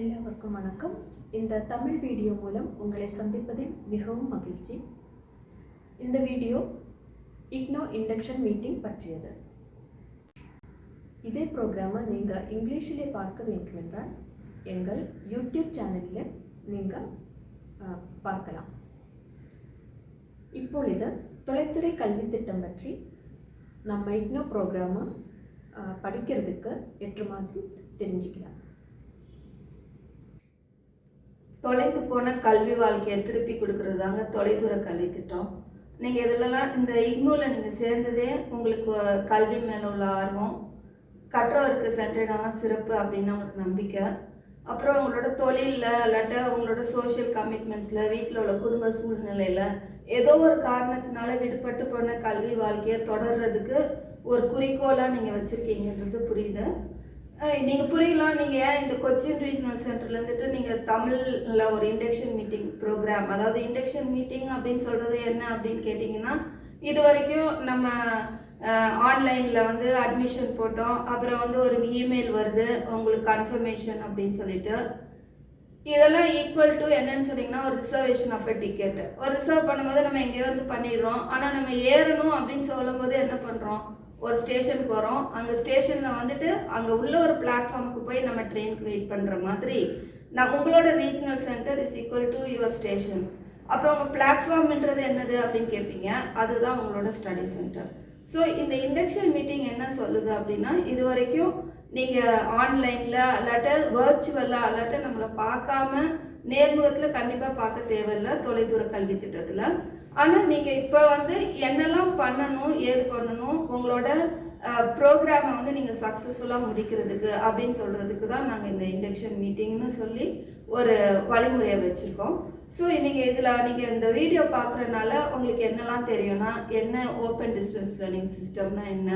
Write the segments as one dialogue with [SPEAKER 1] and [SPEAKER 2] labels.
[SPEAKER 1] எல்லோருக்கும் வணக்கம். இந்த தமிழ் வீடியோ மூலம் உங்களை சந்திப்பதில் மிகவும் மகிழ்ச்சி. இந்த வீடியோ இக்னோ இண்டக்ஷன் மீட்டிங் பற்றியது. இதே ப்ரோக்ராமை நீங்கள் இங்கிலீஷிலே பார்க்க வேண்டுமென்றால் எங்கள் யூடியூப் சேனலில் நீங்கள் பார்க்கலாம். இப்பொழுது தொலைத்துறை கல்வி திட்டம் பற்றி நம்ம இக்னோ ப்ரோக்ராமை படிக்கிறதுக்கு ஏற்ற மாதிரி தெரிஞ்சுக்கலாம்.
[SPEAKER 2] தொலைந்து போன கல்வி வாழ்க்கையை திருப்பி கொடுக்கறது தாங்க தொலைதூர கல்வி திட்டம். நீங்கள் இதிலலாம் இந்த இக்னோவில் நீங்கள் சேர்ந்ததே உங்களுக்கு கல்வி மேலே உள்ள ஆர்வம் கற்றவருக்கு சென்றிடான சிறப்பு அப்படின்னு உங்களுக்கு நம்பிக்கை. அப்புறம் உங்களோட தொழிலில் இல்லாட்ட உங்களோட சோஷியல் கமிட்மெண்ட்ஸில் வீட்டில் உள்ள குடும்ப சூழ்நிலையில் ஏதோ ஒரு காரணத்தினால விடுபட்டு போன கல்வி வாழ்க்கையை தொடர்றதுக்கு ஒரு குறிக்கோளாக நீங்கள் வச்சுருக்கீங்கன்றது புரியுது. நீங்கள் புரியலாம் நீங்கள் ஏன் இந்த கொச்சின் ரீஜனல் சென்டர்ல இருந்துட்டு நீங்கள் தமிழில் ஒரு இண்டக்ஷன் மீட்டிங் ப்ரோக்ராம் அதாவது இண்டக்ஷன் மீட்டிங் அப்படின்னு சொல்கிறது என்ன அப்படின்னு கேட்டிங்கன்னா இது வரைக்கும் நம்ம ஆன்லைனில் வந்து அட்மிஷன் போட்டோம் அப்புறம் வந்து ஒரு இமெயில் வருது உங்களுக்கு கன்ஃபர்மேஷன் அப்படின்னு சொல்லிட்டு. இதெல்லாம் ஈக்குவல் டு என்னன்னு சொன்னீங்கன்னா ஒரு ரிசர்வேஷன் ஆஃப் அ டிக்கெட் ஒரு ரிசர்வ் பண்ணும்போது நம்ம எங்கேயோ வந்து பண்ணிடுறோம் ஆனால் நம்ம ஏறணும் அப்படின்னு சொல்லும்போது என்ன பண்ணுறோம் ஒரு ஸ்டேஷனுக்கு வரோம். அங்கே ஸ்டேஷனில் வந்துட்டு அங்கே உள்ள ஒரு பிளாட்ஃபார்முக்கு போய் நம்ம ட்ரெயினுக்கு வெயிட் பண்ணுற மாதிரி நான் உங்களோட regional centre is equal to your station அப்புறம் உங்கள் பிளாட்ஃபார்ம்ன்றது என்னது அப்படின்னு கேட்பீங்க அதுதான் உங்களோட ஸ்டடி சென்டர் ஸோ இந்த இண்டக்ஷன் மீட்டிங் என்ன சொல்லுது அப்படின்னா இது வரைக்கும் நீங்கள் ஆன்லைனில் அல்லாட்ட வர்ச்சுவலாக அல்லாட்ட நம்மளை பார்க்காம நேர்முகத்தில் கண்டிப்பாக பார்க்க தேவையில்லை தொலைதூர கல்வி திட்டத்தில். ஆனால் நீங்கள் இப்போ வந்து என்னெல்லாம் பண்ணணும் ஏது பண்ணணும் உங்களோட ப்ரோக்ராமை வந்து நீங்கள் சக்ஸஸ்ஃபுல்லாக முடிக்கிறதுக்கு அப்படின்னு சொல்கிறதுக்கு தான் நாங்கள் இந்த இண்டக்ஷன் மீட்டிங்னு சொல்லி ஒரு வழிமுறையை வச்சுருக்கோம். ஸோ நீங்கள் இதில் நீங்கள் இந்த வீடியோ பார்க்குறதுனால உங்களுக்கு என்னெல்லாம் தெரியும்னா என்ன ஓப்பன் டிஸ்டன்ஸ் லேர்னிங் சிஸ்டம்னா என்ன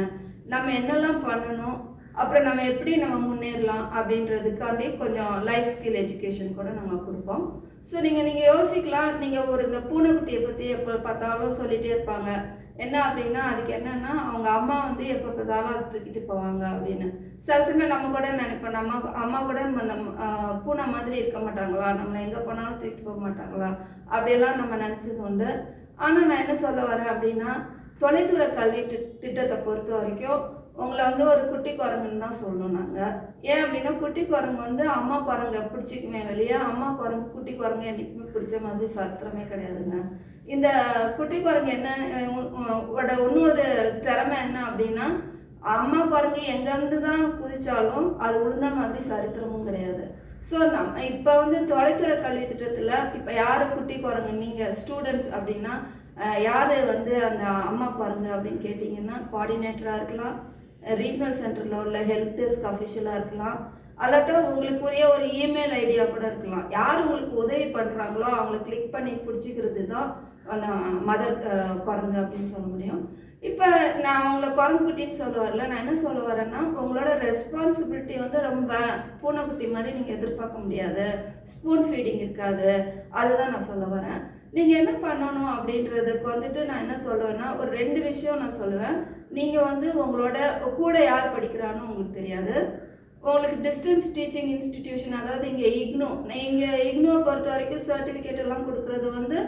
[SPEAKER 2] நம்ம என்னெல்லாம் பண்ணணும் அப்புறம் நம்ம எப்படி நம்ம முன்னேறலாம் அப்படின்றதுக்காண்டி கொஞ்சம் லைஃப் ஸ்கில் எஜுகேஷன் கூட நம்ம கொடுப்போம். ஸோ நீங்கள் நீங்கள் யோசிக்கலாம். நீங்கள் ஒரு இந்த பூனைக்குட்டியை பற்றி எப்போ பார்த்தாலும் சொல்லிகிட்டே இருப்பாங்க. என்ன அப்படின்னா அதுக்கு என்னென்னா அவங்க அம்மா வந்து எப்போ பார்த்தாலும் அதை தூக்கிட்டு போவாங்க அப்படின்னு. சில சமயம் நம்ம கூட நினைப்போம். நம்ம அம்மா கூட நம்ம அந்த பூனை மாதிரி இருக்க மாட்டாங்களா? நம்மளை எங்கே போனாலும் தூக்கிட்டு போக மாட்டாங்களா? அப்படியெல்லாம் நம்ம நினச்சது உண்டு. ஆனால் நான் என்ன சொல்ல வரேன் அப்படின்னா தொலைதூர கல்வி திட்டத்தை பொறுத்த வரைக்கும் உங்களை வந்து ஒரு குட்டி குரங்குன்னு தான் சொல்லணும் நாங்கள் ஏன் அப்படின்னா குட்டி குரங்கு வந்து அம்மா குரங்கை பிடிச்சிக்குமே வெளியே. அம்மா குரங்கு குட்டி குரங்கு என்றைக்குமே பிடிச்ச மாதிரி சத்திரமே கிடையாதுங்க. இந்த குட்டி குரங்கு என்ன இன்னொரு திறமை என்ன அப்படின்னா அம்மா குரங்கு எங்கேருந்து தான் குதிச்சாலும் அது உளுந்த மாதிரி சரித்திரமும் கிடையாது. ஸோ நம்ம இப்போ வந்து தொலைத்துறை கல்வி திட்டத்தில் இப்போ யார் குட்டி குரங்கு நீங்கள் ஸ்டூடெண்ட்ஸ் அப்படின்னா யார் வந்து அந்த அம்மா குரங்கு அப்படின்னு கேட்டிங்கன்னா கோஆர்டினேட்டராக இருக்கலாம் ரீஜனல் சென்டரில் உள்ள ஹெல்ப் டெஸ்க் அஃபிஷியலாக இருக்கலாம். அல்லாட்டா உங்களுக்குரிய ஒரு இமெயில் ஐடியா கூட இருக்கலாம். யார் உங்களுக்கு உதவி பண்ணுறாங்களோ அவங்கள கிளிக் பண்ணி பிடிச்சிக்கிறது தான் அந்த மதர் குரங்கு அப்படின்னு சொல்ல முடியும். இப்போ நான் அவங்கள குரங்குட்டின்னு சொல்ல வரல நான் என்ன சொல்ல வரேன்னா உங்களோட ரெஸ்பான்சிபிலிட்டி வந்து ரொம்ப பூனைக்குட்டி மாதிரி நீங்கள் எதிர்பார்க்க முடியாது. ஸ்பூன் ஃபீடிங் இருக்காது. அதுதான் நான் சொல்ல வரேன். நீங்கள் என்ன பண்ணணும் அப்படின்றதுக்கு வந்துட்டு நான் என்ன சொல்லுவேன்னா ஒரு ரெண்டு விஷயம் நான் சொல்லுவேன். நீங்கள் வந்து உங்களோட கூட யார் படிக்கிறான்னு உங்களுக்கு தெரியாது. உங்களுக்கு டிஸ்டன்ஸ் டீச்சிங் இன்ஸ்டிடியூஷன் அதாவது இங்கே இக்னோ இங்கே இக்னோவை பொறுத்த வரைக்கும் சர்டிஃபிகேட் எல்லாம் கொடுக்குறது வந்து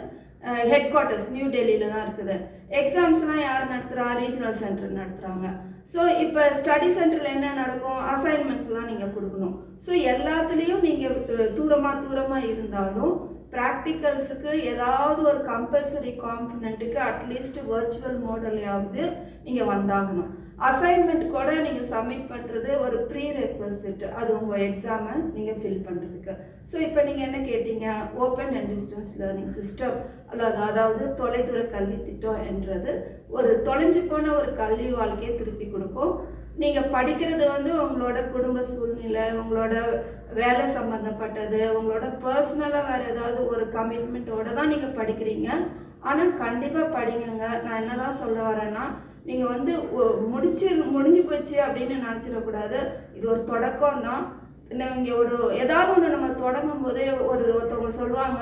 [SPEAKER 2] ஹெட் குவார்ட்டர்ஸ் நியூ டெல்லியில் தான் இருக்குது. எக்ஸாம்ஸ்லாம் யார் நடத்துகிறா ரீஜனல் சென்டர் நடத்துகிறாங்க ஸோ இப்போ ஸ்டடி சென்டரில் என்ன நடக்கும்? அசைன்மெண்ட்ஸ்லாம் நீங்கள் கொடுக்கணும். ஸோ எல்லாத்துலேயும் நீங்கள் தூரமாக தூரமாக இருந்தாலும் ப்ராக்டிக்கல்ஸுக்கு ஏதாவது ஒரு கம்பல்சரி காம்பனண்ட்டுக்கு அட்லீஸ்ட் வர்ச்சுவல் மாடல்லையாவது நீங்கள் வந்தாகணும். அசைன்மெண்ட் கூட நீங்கள் சப்மிட் பண்ணுறது ஒரு ப்ரீ ரெக்வஸ்ட் அது உங்கள் எக்ஸாமை நீங்கள் ஃபில் பண்ணுறதுக்கு ஸோ இப்போ நீங்கள் என்ன கேட்டீங்க? Open and distance learning system அல்லது அதாவது தொலைதூர கல்வி திட்டம் என்றது ஒரு தொலைஞ்சு போன ஒரு கல்வி வாழ்க்கையை திருப்பி கொடுக்கும். நீங்கள் படிக்கிறது வந்து உங்களோட குடும்ப சூழ்நிலை உங்களோட வேலை சம்மந்தப்பட்டது உங்களோட பர்சனலாக வேறு ஏதாவது ஒரு கமிட்மெண்ட்டோட தான் நீங்கள் படிக்கிறீங்க. ஆனால் கண்டிப்பாக படிங்கங்க. நான் என்ன தான் சொல்ல வரேன்னா நீங்கள் வந்து முடிச்சு முடிஞ்சு போச்சு அப்படின்னு நினச்சிடக்கூடாது இது ஒரு தொடக்கம் தான் இங்கே ஒரு ஏதாவது ஒன்று நம்ம தொடங்கும் போதே ஒரு ஒருத்தவங்க சொல்லுவாங்க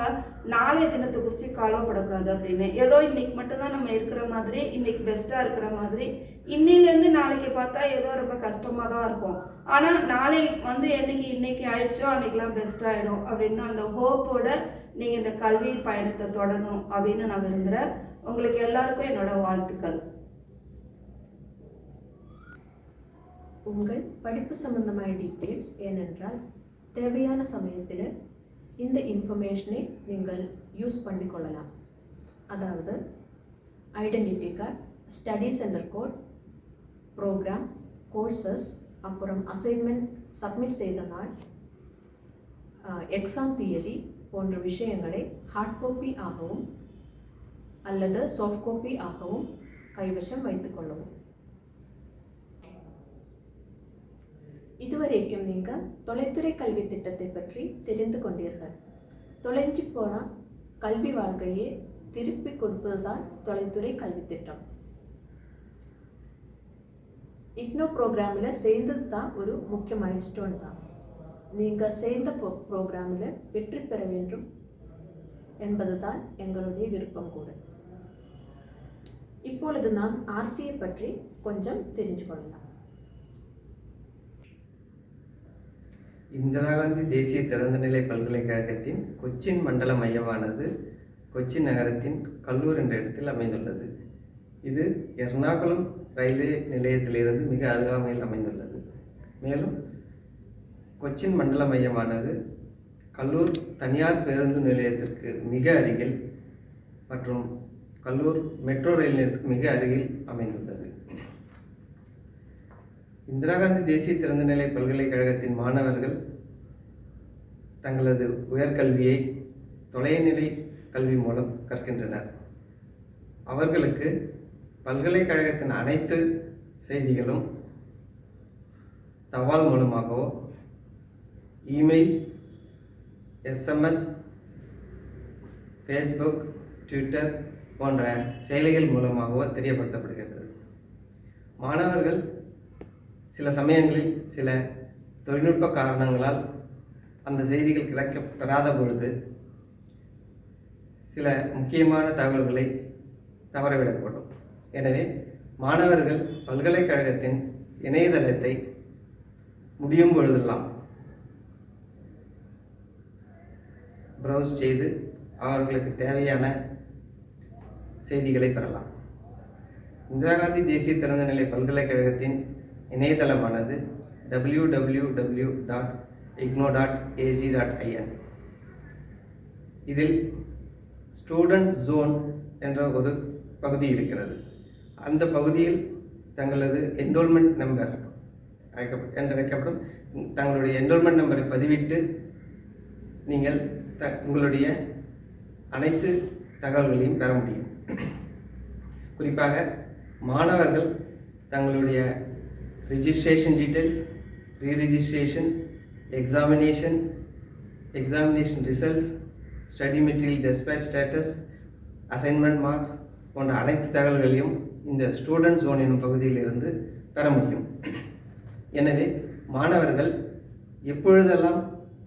[SPEAKER 2] நாளைய தினத்தை குறித்து கவலைப்படக்கூடாது அப்படின்னு. ஏதோ இன்னைக்கு மட்டும்தான் நம்ம இருக்கிற மாதிரி இன்னைக்கு பெஸ்ட்டாக இருக்கிற மாதிரி. இன்னிலேருந்து நாளைக்கு பார்த்தா ஏதோ ரொம்ப கஷ்டமாக தான் இருக்கும். ஆனால் நாளை வந்து என்னைக்கு இன்னைக்கு ஆயிடுச்சோ அன்னைக்கெலாம் பெஸ்ட் ஆகிடும் அப்படின்னு அந்த ஹோப்போட நீங்கள் இந்த கல்வி பயணத்தை தொடரணும் அப்படின்னு நான் விரும்புகிறேன் உங்களுக்கு எல்லாருக்கும் என்னோட வாழ்த்துக்கள்.
[SPEAKER 1] உங்கள் படிப்பு சம்பந்தமான டீட்டெயில்ஸ் ஏனென்றால் தேவையான சமயத்தில் இந்த இன்ஃபர்மேஷனை நீங்கள் யூஸ் பண்ணிக்கொள்ளலாம். அதாவது identity card study centre code program courses அப்புறம் அசைன்மெண்ட் சப்மிட் செய்த நாள் எக்ஸாம் தியதி போன்ற விஷயங்களை ஹார்ட் காப்பி ஆகவும் அல்லது சாஃப்ட் காப்பி ஆகவும் கைவசம் வைத்துக்கொள்ளவும் இதுவரைக்கும் நீங்கள் தொலைத்துறை கல்வி திட்டத்தை பற்றி தெரிந்து கொண்டீர்கள். தொலைஞ்சு போன கல்வி வாழ்க்கையை திருப்பி கொடுப்பதுதான் தொலைத்துறை கல்வி திட்டம். இக்னோ ப்ரோக்ராமில் சேர்ந்தது தான் ஒரு முக்கிய மைல்ஸ்டோன் தான். நீங்கள் சேர்ந்த ப்ரோ ப்ரோக்ராமில் வெற்றி பெற வேண்டும் என்பது தான் எங்களுடைய விருப்பம் கூட. இப்பொழுது நாம் ஆர்சியை பற்றி கொஞ்சம் தெரிஞ்சு கொள்ளலாம்.
[SPEAKER 3] இந்திரா காந்தி தேசிய திறந்தநிலை பல்கலைக்கழகத்தின் கொச்சின் மண்டல மையமானது கொச்சின் நகரத்தின் கல்லூர் என்ற இடத்தில் அமைந்துள்ளது. இது எர்ணாகுளம் ரயில்வே நிலையத்திலிருந்து மிக அருகாமையில் அமைந்துள்ளது. மேலும் கொச்சின் மண்டல மையமானது கல்லூர் தனியார் பேருந்து நிலையத்திற்கு மிக அருகில் மற்றும் கல்லூர் மெட்ரோ ரயில் நிலையத்துக்கு மிக அருகில் அமைந்துள்ளது. இந்திரா காந்தி தேசிய திறந்தநிலை பல்கலைக்கழகத்தின் மாணவர்கள் தங்களது உயர்கல்வியை தொலைநிலை கல்வி மூலம் கற்கின்றனர். அவர்களுக்கு பல்கலைக்கழகத்தின் அனைத்து செய்திகளும் தபால் மூலமாகவோ இமெயில் எஸ்எம்எஸ் ஃபேஸ்புக் ட்விட்டர் போன்ற செயலிகள் மூலமாகவோ தெரியப்படுத்தப்படுகிறது மாணவர்கள் சில சமயங்களில் சில தொழில்நுட்ப காரணங்களால் அந்த செய்திகள் கிடைக்க பெறாத பொழுது சில முக்கியமான தகவல்களை தவறவிடக்கூடும். எனவே மாணவர்கள் பல்கலைக்கழகத்தின் இணையதளத்தை முடியும் பொழுதெல்லாம் ப்ரௌஸ் செய்து அவர்களுக்கு தேவையான செய்திகளை பெறலாம். இந்திரா காந்தி தேசிய திறந்தநிலை பல்கலைக்கழகத்தின் இணையதளமானது W W W dot IGNOU dot AC dot IN இதில் ஸ்டூடெண்ட் ஜோன் என்ற ஒரு பகுதி இருக்கிறது. அந்த பகுதியில் தங்களது என்ரோல்மெண்ட் நம்பர் அழைக்க என்றழைக்கப்படும் தங்களுடைய என்ரோல்மெண்ட் நம்பரை பதிவிட்டு நீங்கள் த உங்களுடைய அனைத்து தகவல்களையும் பெற முடியும். குறிப்பாக மாணவர்கள் தங்களுடைய registration details re-registration, examination examination results study material dispatch status assignment marks போன்ற அனைத்து தகவல்களையும் இந்த ஸ்டூடெண்ட் ஜோன் என்னும் பகுதியிலிருந்து பெற முடியும். எனவே மாணவர்கள் எப்பொழுதெல்லாம்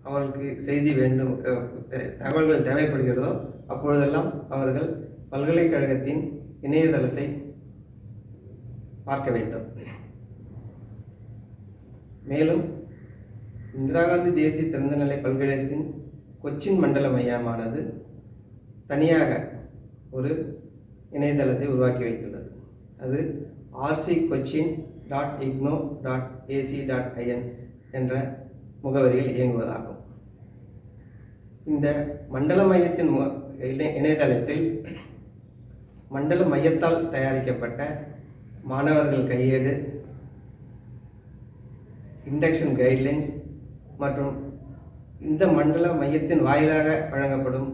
[SPEAKER 3] அவர்களுக்கு செய்தி வேண்டும் தகவல்கள் தேவைப்படுகிறதோ அப்பொழுதெல்லாம் அவர்கள் பல்கலைக்கழகத்தின் இணையதளத்தை பார்க்க வேண்டும். மேலும் இந்திரா காந்தி தேசிய திறந்தநிலை பல்கலைக்கழகத்தின் கொச்சின் மண்டல மையமானது தனியாக ஒரு இணையதளத்தை உருவாக்கி வைத்துள்ளது. அது RC Cochin dot IGNOU dot AC dot IN என்ற முகவரியில் இயங்குவதாகும். இந்த மண்டல மையத்தின் மு- இணை- இணையதளத்தில் மண்டல மையத்தால் தயாரிக்கப்பட்ட மாணவர்கள் கையேடு இண்டக்ஷன் கைட்லைன்ஸ் மற்றும் இந்த மண்டல மையத்தின் வாயிலாக வழங்கப்படும்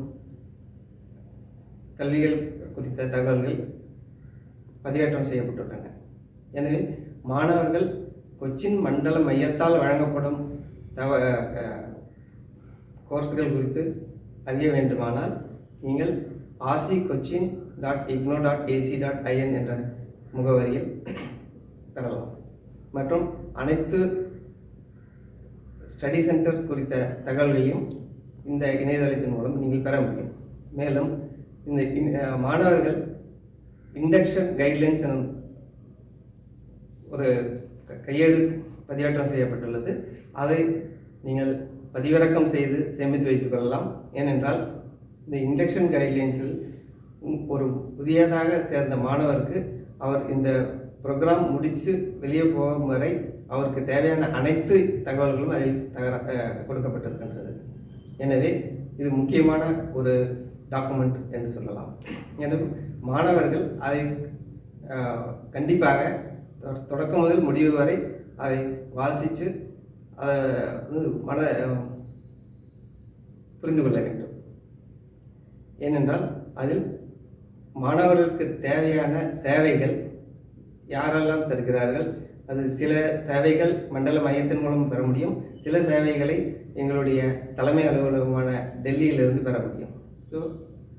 [SPEAKER 3] கல்விகள் குறித்த தகவல்கள் பதிவேற்றம் செய்யப்பட்டுள்ளன. எனவே மாணவர்கள் கொச்சின் மண்டல மையத்தால் வழங்கப்படும் தவ கோர்ஸ்கள் குறித்து அறிய வேண்டுமானால் நீங்கள் RC Cochin dot IGNOU dot AC dot IN என்ற முகவரியில் பெறலாம். மற்றும் அனைத்து ஸ்டடி சென்டர் குறித்த தகவல்களையும் இந்த இணையதளத்தின் மூலம் நீங்கள் பெற முடியும். மேலும் இந்த மாணவர்கள் இண்டக்ஷன் கைட்லைன்ஸ் எனும் ஒரு க- கையேடு பதிவேற்றம் செய்யப்பட்டுள்ளது. அதை நீங்கள் பதிவிறக்கம் செய்து சேமித்து வைத்துக் கொள்ளலாம். ஏனென்றால் இந்த இண்டக்ஷன் கைட்லைன்ஸில் ஒரு புதியதாக சேர்ந்த மாணவருக்கு அவர் இந்த ப்ரோக்ராம் முடித்து வெளியே போகும் வரை அவருக்கு தேவையான அனைத்து தகவல்களும் அதில் தகர கொடுக்கப்பட்டிருக்கின்றது. எனவே இது முக்கியமான ஒரு டாக்குமெண்ட் என்று சொல்லலாம். எனவே மாணவர்கள் அதை கண்டிப்பாக தொ- தொடக்கம் முதல் முடிவு வரை அதை வாசித்து அதை வந்து மன புரிந்து கொள்ள வேண்டும். ஏனென்றால் அதில் மாணவர்களுக்கு தேவையான சேவைகள் யாரெல்லாம் தருகிறார்கள் அது சில சேவைகள் மண்டல மையத்தின் மூலம் பெற முடியும். சில சேவைகளை எங்களுடைய தலைமை அலுவலகமான டெல்லியிலிருந்து பெற முடியும். ஸோ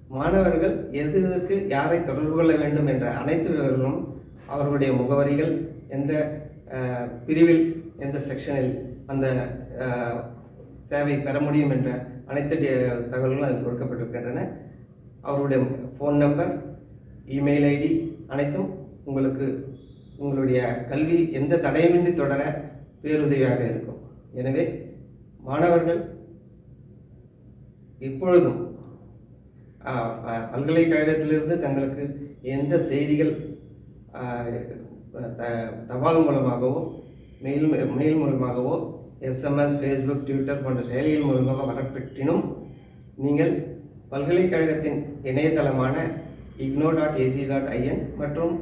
[SPEAKER 3] மாணவர்கள் எது எதற்கு யாரை தொடர்பு கொள்ள வேண்டும் என்ற அனைத்து விவரங்களும் அவர்களுடைய முகவரிகள் எந்த பிரிவில் எந்த செக்ஷனில் அந்த சேவை பெற முடியும் என்ற அனைத்து டே- தகவல்களும் அதில் கொடுக்கப்பட்டிருக்கின்றன. அவருடைய ஃபோன் நம்பர் இமெயில் ஐடி அனைத்தும் உங்களுக்கு உங்களுடைய கல்வி எந்த தடையுமின்றி தொடர பேருதவியாக இருக்கும். எனவே மாணவர்கள் இப்பொழுதும் பல்கலைக்கழகத்திலிருந்து தங்களுக்கு எந்த செய்திகள் தபால் மூலமாகவோ மெயில் மெயில் மூலமாகவோ எஸ்எம்எஸ் ஃபேஸ்புக் ட்விட்டர் போன்ற செயலிகள் மூலமாக வரப்பெற்றினும் நீங்கள் பல்கலைக்கழகத்தின் இணையதளமான IGNOU dot AC dot IN மற்றும்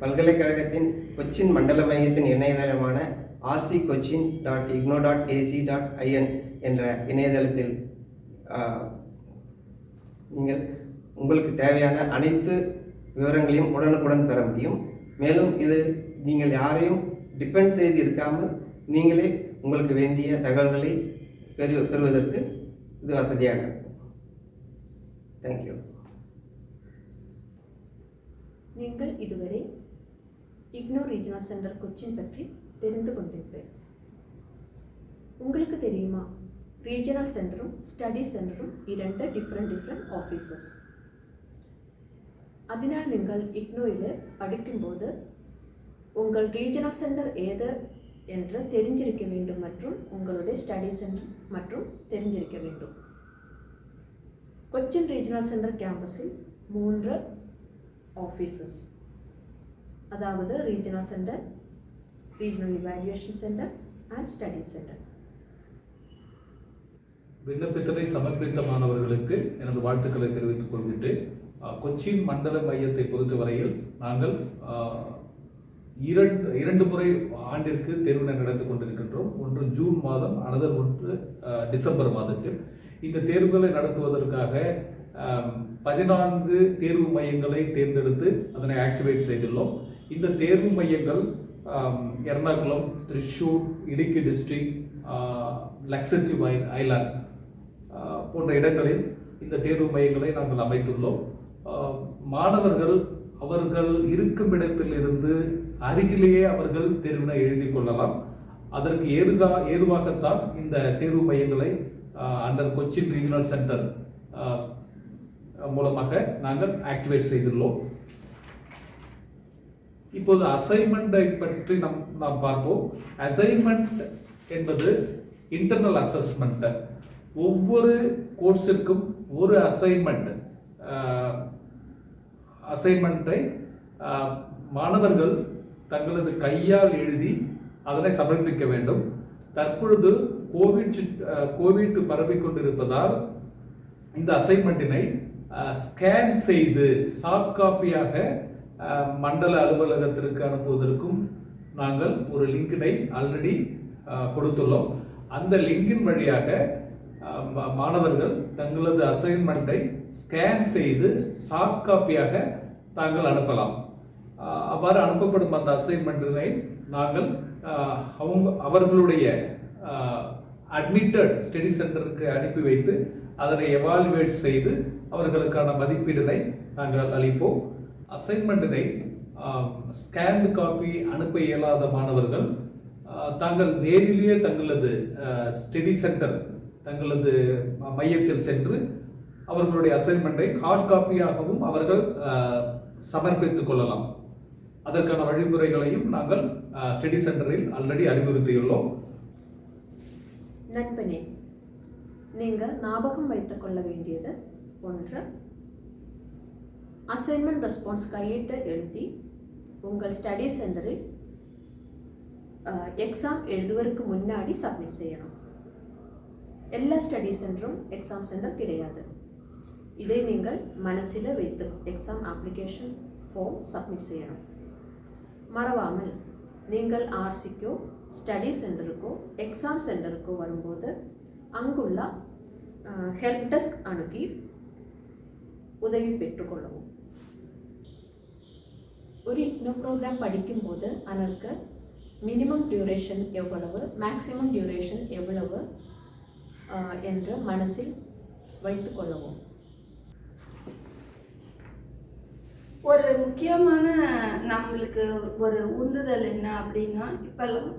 [SPEAKER 3] பல்கலைக்கழகத்தின் கொச்சின் மண்டல மையத்தின் இணையதளமான RC Cochin dot IGNOU dot AC dot IN என்ற இணையதளத்தில் நீங்கள் உங்களுக்கு தேவையான அனைத்து விவரங்களையும் உடனுக்குடன் பெற முடியும். மேலும் இது நீங்கள் யாரையும் டிபெண்ட் செய்து இருக்காமல் நீங்களே உங்களுக்கு வேண்டிய தகவல்களை பெறு பெறுவதற்கு இது வசதியாக இருக்கும். தேங்க்யூ
[SPEAKER 1] நீங்கள் இதுவரை இக்னோ ரீஜனல் சென்டர் கொச்சின் பற்றி தெரிந்து கொண்டீர்கள் உங்களுக்கு தெரியுமா ரீஜனல் சென்டரும் ஸ்டடி சென்டரும் இரண்டு டிஃப்ரெண்ட் டிஃப்ரெண்ட் ஆஃபீஸஸ் അതിനാൽ നിങ്ങൾ ഇഗ്നോയിൽ പഠിക്കുമ്പോൾ உங்கள் ரீஜனல் சென்டர் ஏது என்று தெரிஞ்சிருக்க வேண்டும் மற்றும் உங்களுடைய ஸ்டடி சென்டர் மற்றும் தெரிஞ்சிருக்க வேண்டும் கொச்சின் ரீஜனல் சென்டர் கேம்பஸில் மூன்று ஆஃபீஸஸ் அதாவது regional centre regional evaluation centre and study centre
[SPEAKER 4] விண்ணப்பத்தினை சமர்ப்பித்த மாணவர்களுக்கு எனது வாழ்த்துக்களை தெரிவித்துக் கொள்கின்றேன். கொச்சின் மண்டல மையத்தை பொறுத்தவரையில் நாங்கள் இரண்டு இரண்டு முறை ஆண்டிற்கு தேர்வினை நடத்தி கொண்டிருக்கின்றோம். ஒன்று ஜூன் மாதம் அனதர் ஒன்று டிசம்பர் மாதத்தில். இந்த தேர்வுகளை நடத்துவதற்காக பதினான்கு தேர்வு மையங்களை தேர்ந்தெடுத்து அதனை ஆக்டிவேட் செய்துள்ளோம். இந்த தேர்வு மையங்கள் எர்ணாகுளம் திருச்சூர் இடுக்கி டிஸ்ட்ரிக்ட் லக்ஸடிவ் ஐலாண்ட் போன்ற இடங்களில் இந்த தேர்வு மையங்களை நாங்கள் அமைத்துள்ளோம். மாணவர்கள் அவர்கள் இருக்கும் இடத்திலிருந்து அருகிலேயே அவர்கள் தேர்வினை எழுதி கொள்ளலாம். அதற்கு ஏதுகா ஏதுவாகத்தான் இந்த தேர்வு மையங்களை அண்டர் கொச்சின் ரீஜனல் சென்டர் மூலமாக நாங்கள் ஆக்டிவேட் செய்துள்ளோம். இப்போது அசைன்மெண்ட்டை பற்றி நம் நாம் பார்ப்போம். அசைன்மெண்ட் என்பது இன்டர்னல் அசஸ்மெண்ட் ஒவ்வொரு கோர்ஸிற்கும் ஒரு அசைன்மெண்ட் அசைன்மெண்ட்டை மாணவர்கள் தங்களது கையால் எழுதி அதனை சமர்ப்பிக்க வேண்டும். தற்பொழுது கோவிட் கோவிட் பரவி கொண்டிருப்பதால் இந்த அசைன்மெண்ட்டினை ஸ்கேன் செய்து சாஃப்ட் காப்பியாக மண்டல அலுவலகத்திற்கு அனுப்புவதற்கும் நாங்கள் ஒரு லிங்கினை ஆல்ரெடி கொடுத்துள்ளோம். அந்த லிங்கின் வழியாக மாணவர்கள் தங்களது அசைன்மெண்ட்டை ஸ்கேன் செய்து சாஃப்ட் காப்பியாக தாங்கள் அனுப்பலாம். அவ்வாறு அனுப்பப்படும் அந்த அசைன்மெண்ட்டினை நாங்கள் அவங்க அவர்களுடைய அட்மிட்டட் ஸ்டடி சென்டருக்கு அனுப்பி வைத்து அதனை எவால்வேட் செய்து அவர்களுக்கான மதிப்பீடுனை நாங்கள் அளிப்போம். அசைன்மெண்ட்டினை ஸ்கேன்டு காப்பி அனுப்ப இயலாத மாணவர்கள் தாங்கள் நேரிலேயே தங்களது ஸ்டடி சென்டர் தங்களது மையத்தில் சென்று அவர்களுடைய அசைன்மெண்ட்டை ஹார்ட் காப்பியாகவும் அவர்கள் சமர்ப்பித்துக் கொள்ளலாம். அதற்கான வழிமுறைகளையும் நாங்கள் ஸ்டடி சென்டரில் ஆல்ரெடி அறிவுறுத்தியுள்ளோம்.
[SPEAKER 1] நண்பனே நீங்கள் ஞாபகம் வைத்துக் கொள்ள வேண்டியது ஒன்று அசைன்மெண்ட் ரெஸ்பான்ஸ் கையிட்டு எழுதி உங்கள் ஸ்டடி சென்டரில் எக்ஸாம் எழுதுவதற்கு முன்னாடி சப்மிட் செய்யணும். எல்லா ஸ்டடி சென்டரும் எக்ஸாம் சென்டர் கிடையாது. இதை நீங்கள் மனசில் வைத்து எக்ஸாம் அப்ளிகேஷன் ஃபார்ம் சப்மிட் செய்யணும். மறவாமல் நீங்கள் ஆர்சிக்கோ ஸ்டடி சென்டருக்கோ எக்ஸாம் சென்டருக்கோ வரும்போது அங்குள்ள ஹெல்ப் டெஸ்க் அணுகி உதவி பெற்றுக்கொள்ளவும் ஒரு இக்னோ ப்ரோக்ராம் படிக்கும்போது அதற்கு மினிமம் டியூரேஷன் எவ்வளவு மேக்ஸிமம் டியூரேஷன் எவ்வளவு என்று மனசில் வைத்துக்கொள்ளவும்
[SPEAKER 2] ஒரு முக்கியமான நம்மளுக்கு ஒரு உந்துதல் என்ன அப்படின்னா இப்போல்லாம்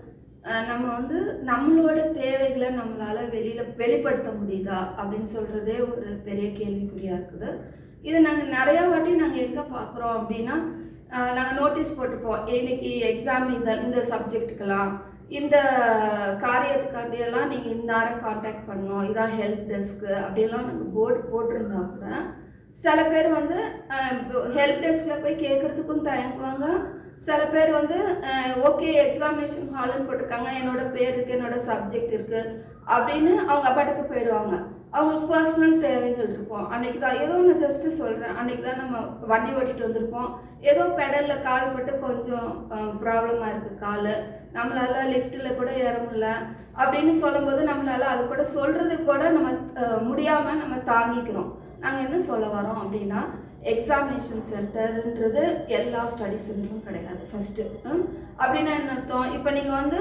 [SPEAKER 2] நம்ம வந்து நம்மளோட தேவைகளை நம்மளால் வெளியில் வெளிப்படுத்த முடியுதா அப்படின்னு சொல்கிறதே ஒரு பெரிய கேள்விக்குறியாக இருக்குது இது நாங்கள் நிறையா வாட்டி நாங்கள் எங்கே பார்க்குறோம் அப்படின்னா நாங்கள் நோட்டீஸ் போட்டுப்போம். இன்னைக்கு எக்ஸாம் இந்த இந்த சப்ஜெக்ட்டுக்கெல்லாம் இந்த காரியத்துக்காண்டியெல்லாம் நீங்கள் இந்த ஆரை காண்டாக்ட் பண்ணணும். இதான் ஹெல்ப் டெஸ்க்கு அப்படியெல்லாம் நாங்கள் போர்டு போட்டிருந்தா கூட. சில பேர் வந்து ஹெல்ப் டெஸ்கில் போய் கேட்குறதுக்கும் தயங்குவாங்க. சில பேர் வந்து ஓகே எக்ஸாமினேஷன் ஹால்னு போட்டிருக்காங்க. என்னோட பேர் இருக்குது என்னோட சப்ஜெக்ட் இருக்குது அப்படின்னு அவங்க பாட்டுக்கு போயிடுவாங்க. அவங்களுக்கு பர்சனல் தேவைகள் இருக்கும். அன்னைக்கு தான் ஏதோ ஒன்று ஜஸ்ட்டு சொல்கிறேன் அன்னைக்கு தான் நம்ம வண்டி ஓட்டிட்டு வந்திருப்போம். ஏதோ பெடலில் கால் பட்டு கொஞ்சம் ப்ராப்ளமாக இருக்குது கால். நம்மளால லிஃப்ட்டில் கூட ஏற முடியல. அப்படின்னு சொல்லும்போது நம்மளால அது கூட சொல்கிறது கூட நம்ம முடியாமல் நம்ம தாங்கிக்கிறோம். நாங்கள் என்ன சொல்ல வரோம் அப்படின்னா எக்ஸாமினேஷன் சென்டர்ன்றது எல்லா ஸ்டடி சென்டரும் கிடையாது. ஃபஸ்ட்டு அப்படின்னா என்ன அர்த்தம்? இப்போ நீங்கள் வந்து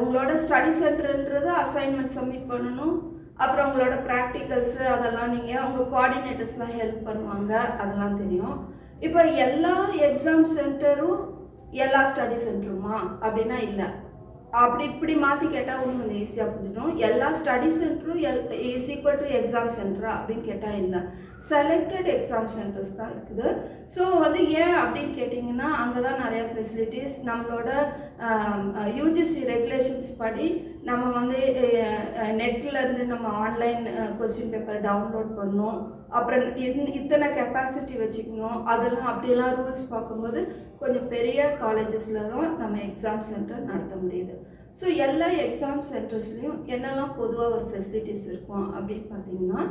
[SPEAKER 2] உங்களோட ஸ்டடி சென்டர்ன்றது அசைன்மெண்ட் சப்மிட் பண்ணணும். அப்புறம் உங்களோட ப்ராக்டிக்கல்ஸு அதெல்லாம் நீங்கள் உங்கள் கோஆர்டினேட்டர்ஸ்லாம் ஹெல்ப் பண்ணுவாங்க அதெல்லாம் தெரியும். இப்போ எல்லா எக்ஸாம் சென்டரும் எல்லா ஸ்டடி சென்டருமா அப்படின்னா இல்லை. அப்படி இப்படி மாற்றி கேட்டால் ஒன்று கொஞ்சம் ஈஸியாக புரிஞ்சிடும். எல்லா study சென்டரும் L is equal to exam சென்டரா அப்படின்னு கேட்டால் இல்லை. செலக்டட் எக்ஸாம் சென்டர்ஸ் தான் இருக்குது. ஸோ வந்து ஏன் அப்படின்னு கேட்டிங்கன்னா அங்கே தான் நிறைய ஃபெசிலிட்டிஸ் நம்மளோட யூஜிசி ரெகுலேஷன்ஸ் படி நம்ம வந்து நெட்லேருந்து நம்ம ஆன்லைன் கொஸ்டின் பேப்பர் டவுன்லோட் பண்ணணும் அப்புறம் இன் இத்தனை கெப்பாசிட்டி வச்சுக்கணும். அதெல்லாம் அப்படியெல்லாம் ரூல்ஸ் பார்க்கும்போது கொஞ்சம் பெரிய காலேஜஸில் தான் நம்ம எக்ஸாம் சென்டர் நடத்த முடியுது. ஸோ எல்லா எக்ஸாம் சென்டர்ஸ்லேயும் என்னெல்லாம் பொதுவாக ஒரு ஃபெசிலிட்டிஸ் இருக்கும் அப்படின்னு பார்த்தீங்கன்னா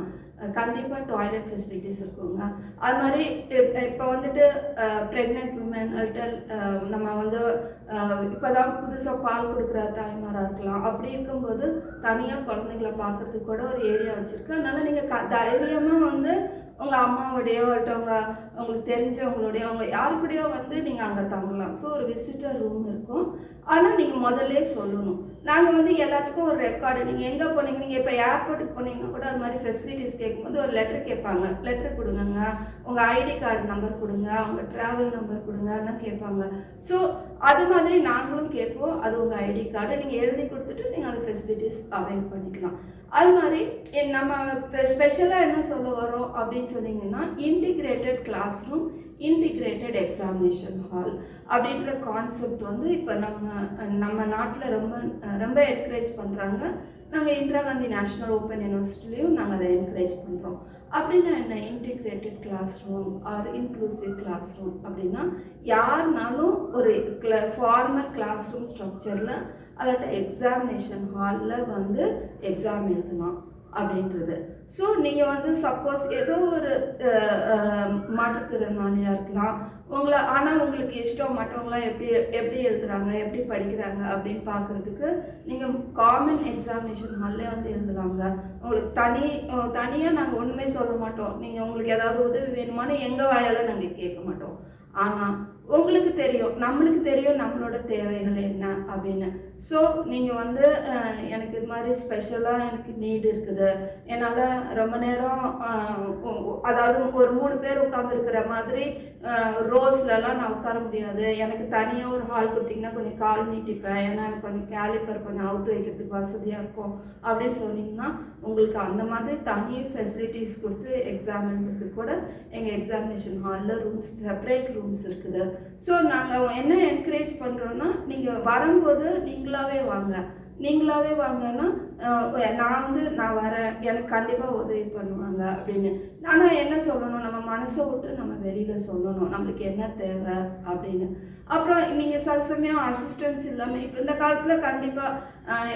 [SPEAKER 2] கண்டிப்பாக டாய்லெட் ஃபெசிலிட்டிஸ் இருக்குங்க. அது மாதிரி இப்போ வந்துட்டு ப்ரெக்னென்ட் உமன் அல்டல் நம்ம வந்து இப்போ தான் புதுசாக பால் கொடுக்குற தாய்மாராக இருக்கலாம். அப்படி இருக்கும்போது தனியாக குழந்தைங்கள பார்க்கறதுக்கு கூட ஒரு ஏரியா வச்சுருக்கு. அதனால் நீங்கள் க தைரியமாக வந்து உங்கள் அம்மாவோடையோ இல்லாட்ட உங்களுக்கு தெரிஞ்சவங்களோடையோ அவங்க யாரு கூடயோ வந்து நீங்கள் அங்கே தங்கலாம். ஸோ ஒரு விசிட்டர் ரூம் இருக்கும். ஆனால் நீங்கள் முதல்ல சொல்லணும். நாங்கள் வந்து எல்லாத்துக்கும் ஒரு ரெக்கார்டு நீங்கள் எங்கே போனீங்க? நீங்கள் இப்போ ஏர்போர்ட்டுக்கு போனீங்கன்னா கூட அது மாதிரி ஃபெசிலிட்டிஸ் கேட்கும்போது ஒரு லெட்டர் கேட்பாங்க. லெட்டர் கொடுங்கங்க. உங்கள் ஐடி கார்டு நம்பர் கொடுங்க. உங்கள் ட்ராவல் நம்பர் கொடுங்கன்னு கேட்பாங்க. ஸோ அது மாதிரி நாங்களும் கேட்போம். அது உங்கள் ஐடி கார்டு நீங்கள் எழுதி கொடுத்துட்டு நீங்கள் அந்த ஃபெசிலிட்டிஸ் அவைல் பண்ணிக்கலாம். அது மாதிரி நம்ம ஸ்பெஷலாக என்ன சொல்ல வரோம் அப்படின்னு சொன்னீங்கன்னா integrated class room integrated examination hall அப்படின்ற கான்செப்ட் வந்து இப்போ நம்ம நம்ம நாட்டில் ரொம்ப ரொம்ப என்கரேஜ் பண்ணுறாங்க நாங்கள் இந்திரா காந்தி நேஷ்னல் ஓப்பன் யூனிவர்சிட்டிலையும் நாங்கள் அதை என்கரேஜ் பண்ணுறோம் அப்படின்னா என்ன? Integrated class room or inclusive class room அப்படின்னா யாருனாலும் ஒரு ஃபார்மல் கிளாஸ் ரூம் ஸ்ட்ரக்சரில் அல்லாட்ட எக்ஸாமினேஷன் ஹாலில் வந்து எக்ஸாம் எழுதலாம் அப்படின்றது. ஸோ நீங்கள் வந்து சப்போஸ் ஏதோ ஒரு மாற்றுத்திறனாளியாக இருக்கலாம். உங்களை ஆனால் உங்களுக்கு இஷ்டம் மற்றவங்களாம் எப்படி எப்படி எழுதுறாங்க எப்படி படிக்கிறாங்க அப்படின்னு பார்க்குறதுக்கு நீங்கள் காமன் எக்ஸாமினேஷன் ஹால்லே வந்து எழுதலாங்க. உங்களுக்கு தனி தனியாக நாங்கள் ஒன்றுமே சொல்ல மாட்டோம். நீங்கள் உங்களுக்கு ஏதாவது உதவி வேணுமானு எங்கள் வாயால் நாங்கள் கேட்க மாட்டோம். ஆனால் உங்களுக்கு தெரியும் நம்மளுக்கு தெரியும் நம்மளோட தேவைகள் என்ன அப்படின்னு. ஸோ நீங்கள் வந்து எனக்கு இது மாதிரி ஸ்பெஷலாக எனக்கு நீடு இருக்குது. என்னால் ரொம்ப நேரம் அதாவது ஒரு மூணு பேர் உட்காந்துருக்கிற மாதிரி ரோஸ்லலாம் நான் உட்கார முடியாது. எனக்கு தனியாக ஒரு ஹால் கொடுத்தீங்கன்னா கொஞ்சம் கால் நீட்டிப்பேன். ஏன்னா எனக்கு கொஞ்சம் கேலிப்பர் கொஞ்சம் அவுத்து வைக்கிறதுக்கு வசதியாக இருக்கும் அப்படின்னு சொன்னீங்கன்னா உங்களுக்கு அந்த மாதிரி தனி ஃபெசிலிட்டிஸ் கொடுத்து எக்ஸாம் எழுதுறதுக்கு கூட எங்கள் எக்ஸாமினேஷன் ஹாலில் ரூம்ஸ் செப்பரேட் ரூம்ஸ் இருக்குது. ஸோ நாங்கள் என்ன என்கரேஜ் பண்ணுறோன்னா நீங்கள் வரும்போது நீங்களாவே வாங்க. நீங்களாவே வாங்கன்னா நான் வந்து நான் வரேன் எனக்கு கண்டிப்பாக உதவி பண்ணுவாங்க அப்படின்னு. ஆனால் என்ன சொல்லணும்? நம்ம மனசை விட்டு நம்ம வெளியில் சொல்லணும். நம்மளுக்கு என்ன தேவை அப்படின்னு. அப்புறம் நீங்கள் சில சமயம் அசிஸ்டன்ஸ் இல்லாமல் இப்போ இந்த காலத்தில் கண்டிப்பாக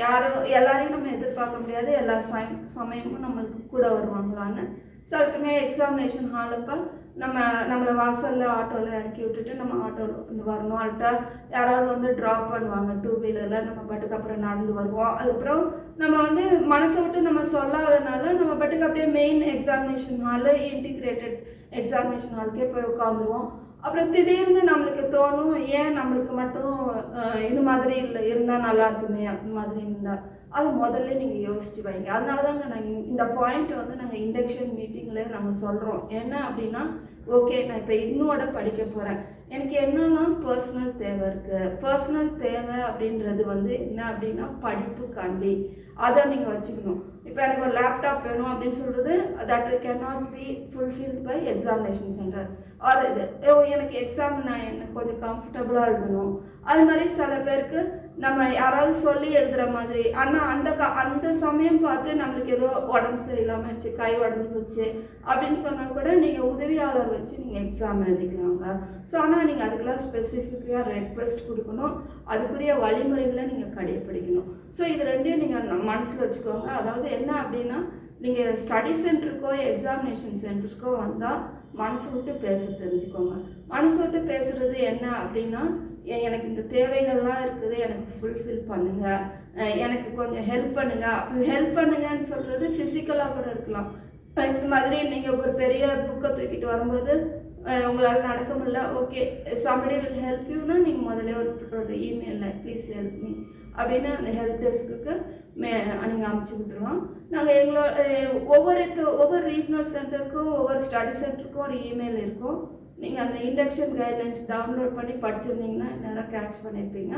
[SPEAKER 2] யாரும் எல்லாரையும் நம்ம எதிர்பார்க்க முடியாது. எல்லா சமயம் சமயமும் நம்மளுக்கு கூட வருவாங்களான்னு. சில சமயம் எக்ஸாமினேஷன் ஹாலப்போ நம்ம நம்மளை வாசலில் ஆட்டோவில் இறக்கி விட்டுட்டு நம்ம ஆட்டோவில் வந்து வரணும். அல்ட்டா யாராவது வந்து ட்ராப் பண்ணுவாங்க டூ வீலரில் நம்ம பாட்டுக்கு அப்புறம் நடந்து வருவோம். அதுக்கப்புறம் நம்ம வந்து மனசை விட்டு நம்ம சொல்லாதனால நம்ம பாட்டுக்கு அப்படியே main examination hall integrated examination ஹாலுக்கே போய் உட்காந்துருவோம். அப்புறம் திடீர்னு நம்மளுக்கு தோணும் ஏன் நம்மளுக்கு மட்டும் இது மாதிரி இல்லை இருந்தால் நல்லா இருக்குமே அந்த மாதிரி இருந்தால் அது முதல்ல நீங்கள் யோசிச்சு வைங்க. அதனால தாங்க நாங்கள் இந்த பாயிண்ட் வந்து நாங்கள் இண்டக்ஷன் மீட்டிங்கில் நாங்கள் சொல்கிறோம் என்ன அப்படின்னா ஓகே நான் இப்போ இன்னோட படிக்க போகிறேன் எனக்கு என்னெல்லாம் பர்சனல் தேவை இருக்குது பர்சனல் தேவை அப்படின்றது வந்து என்ன அப்படின்னா படிப்புக்காண்டி அதை நீங்கள் வச்சுக்கணும். இப்போ எனக்கு ஒரு லேப்டாப் வேணும் அப்படின்னு சொல்கிறது that can not be fulfilled by examination centre or இது. எனக்கு எக்ஸாம் நான் எனக்கு கொஞ்சம் கம்ஃபர்டபுளாக எழுதணும். அது மாதிரி சில பேருக்கு நம்ம யாராவது சொல்லி எழுதுகிற மாதிரி. ஆனால் அந்த க அந்த சமயம் பார்த்து நம்மளுக்கு ஏதோ உடம்பு சரியில்லாமல் ஆச்சு கை உடஞ்சி போச்சு அப்படின்னு சொன்னால் கூட நீங்கள் உதவியாளர் வச்சு நீங்கள் எக்ஸாம் எழுதிக்கிறாங்க ஸோ ஆனால் நீங்கள் அதுக்கெல்லாம் ஸ்பெசிஃபிக்காக ரெக்வெஸ்ட் கொடுக்கணும். அதுக்குரிய வழிமுறைகளை நீங்கள் கடைப்பிடிக்கணும். ஸோ இது ரெண்டையும் நீங்கள் மனசில் வச்சுக்கோங்க. அதாவது என்ன அப்படின்னா நீங்கள் ஸ்டடி சென்டருக்கோ எக்ஸாமினேஷன் சென்டருக்கோ வந்தால் மனசு விட்டு பேச தெரிஞ்சுக்கோங்க. மனசு விட்டு பேசுகிறது என்ன அப்படின்னா எனக்கு இந்த தேவைகள்லாம் இருக்குது எனக்கு ஃபுல்ஃபில் பண்ணுங்கள் எனக்கு கொஞ்சம் ஹெல்ப் பண்ணுங்க. ஹெல்ப் பண்ணுங்கன்னு சொல்கிறது ஃபிசிக்கலாக கூட இருக்கலாம். இப்போ இந்த மாதிரி நீங்கள் ஒரு பெரிய புக்கை தூக்கிட்டு வரும்போது உங்களால் நடக்க முடியல ஓகே சம்படி வில் ஹெல்ப் யூனா நீங்கள் முதல்ல ஒரு ஒரு இமெயிலில் ப்ளீஸ் ஹெல்ப் மீ அப்படின்னு அந்த ஹெல்ப் டெஸ்க்குக்கு மே நீங்கள் அமுச்சு விட்டுருவோம். நாங்கள் எங்களோட ஒவ்வொருத்தர் ஒவ்வொரு ஒவ்வொரு ரீஜனல் சென்டருக்கும் ஒவ்வொரு ஸ்டடி சென்டருக்கும் ஒரு இமெயில் இருக்கும். நீங்கள் அந்த இண்டக்ஷன் கைட்லைன்ஸ் டவுன்லோட் பண்ணி படிச்சிருந்தீங்கன்னா நேரம் கேட்ச் பண்ணியிருப்பீங்க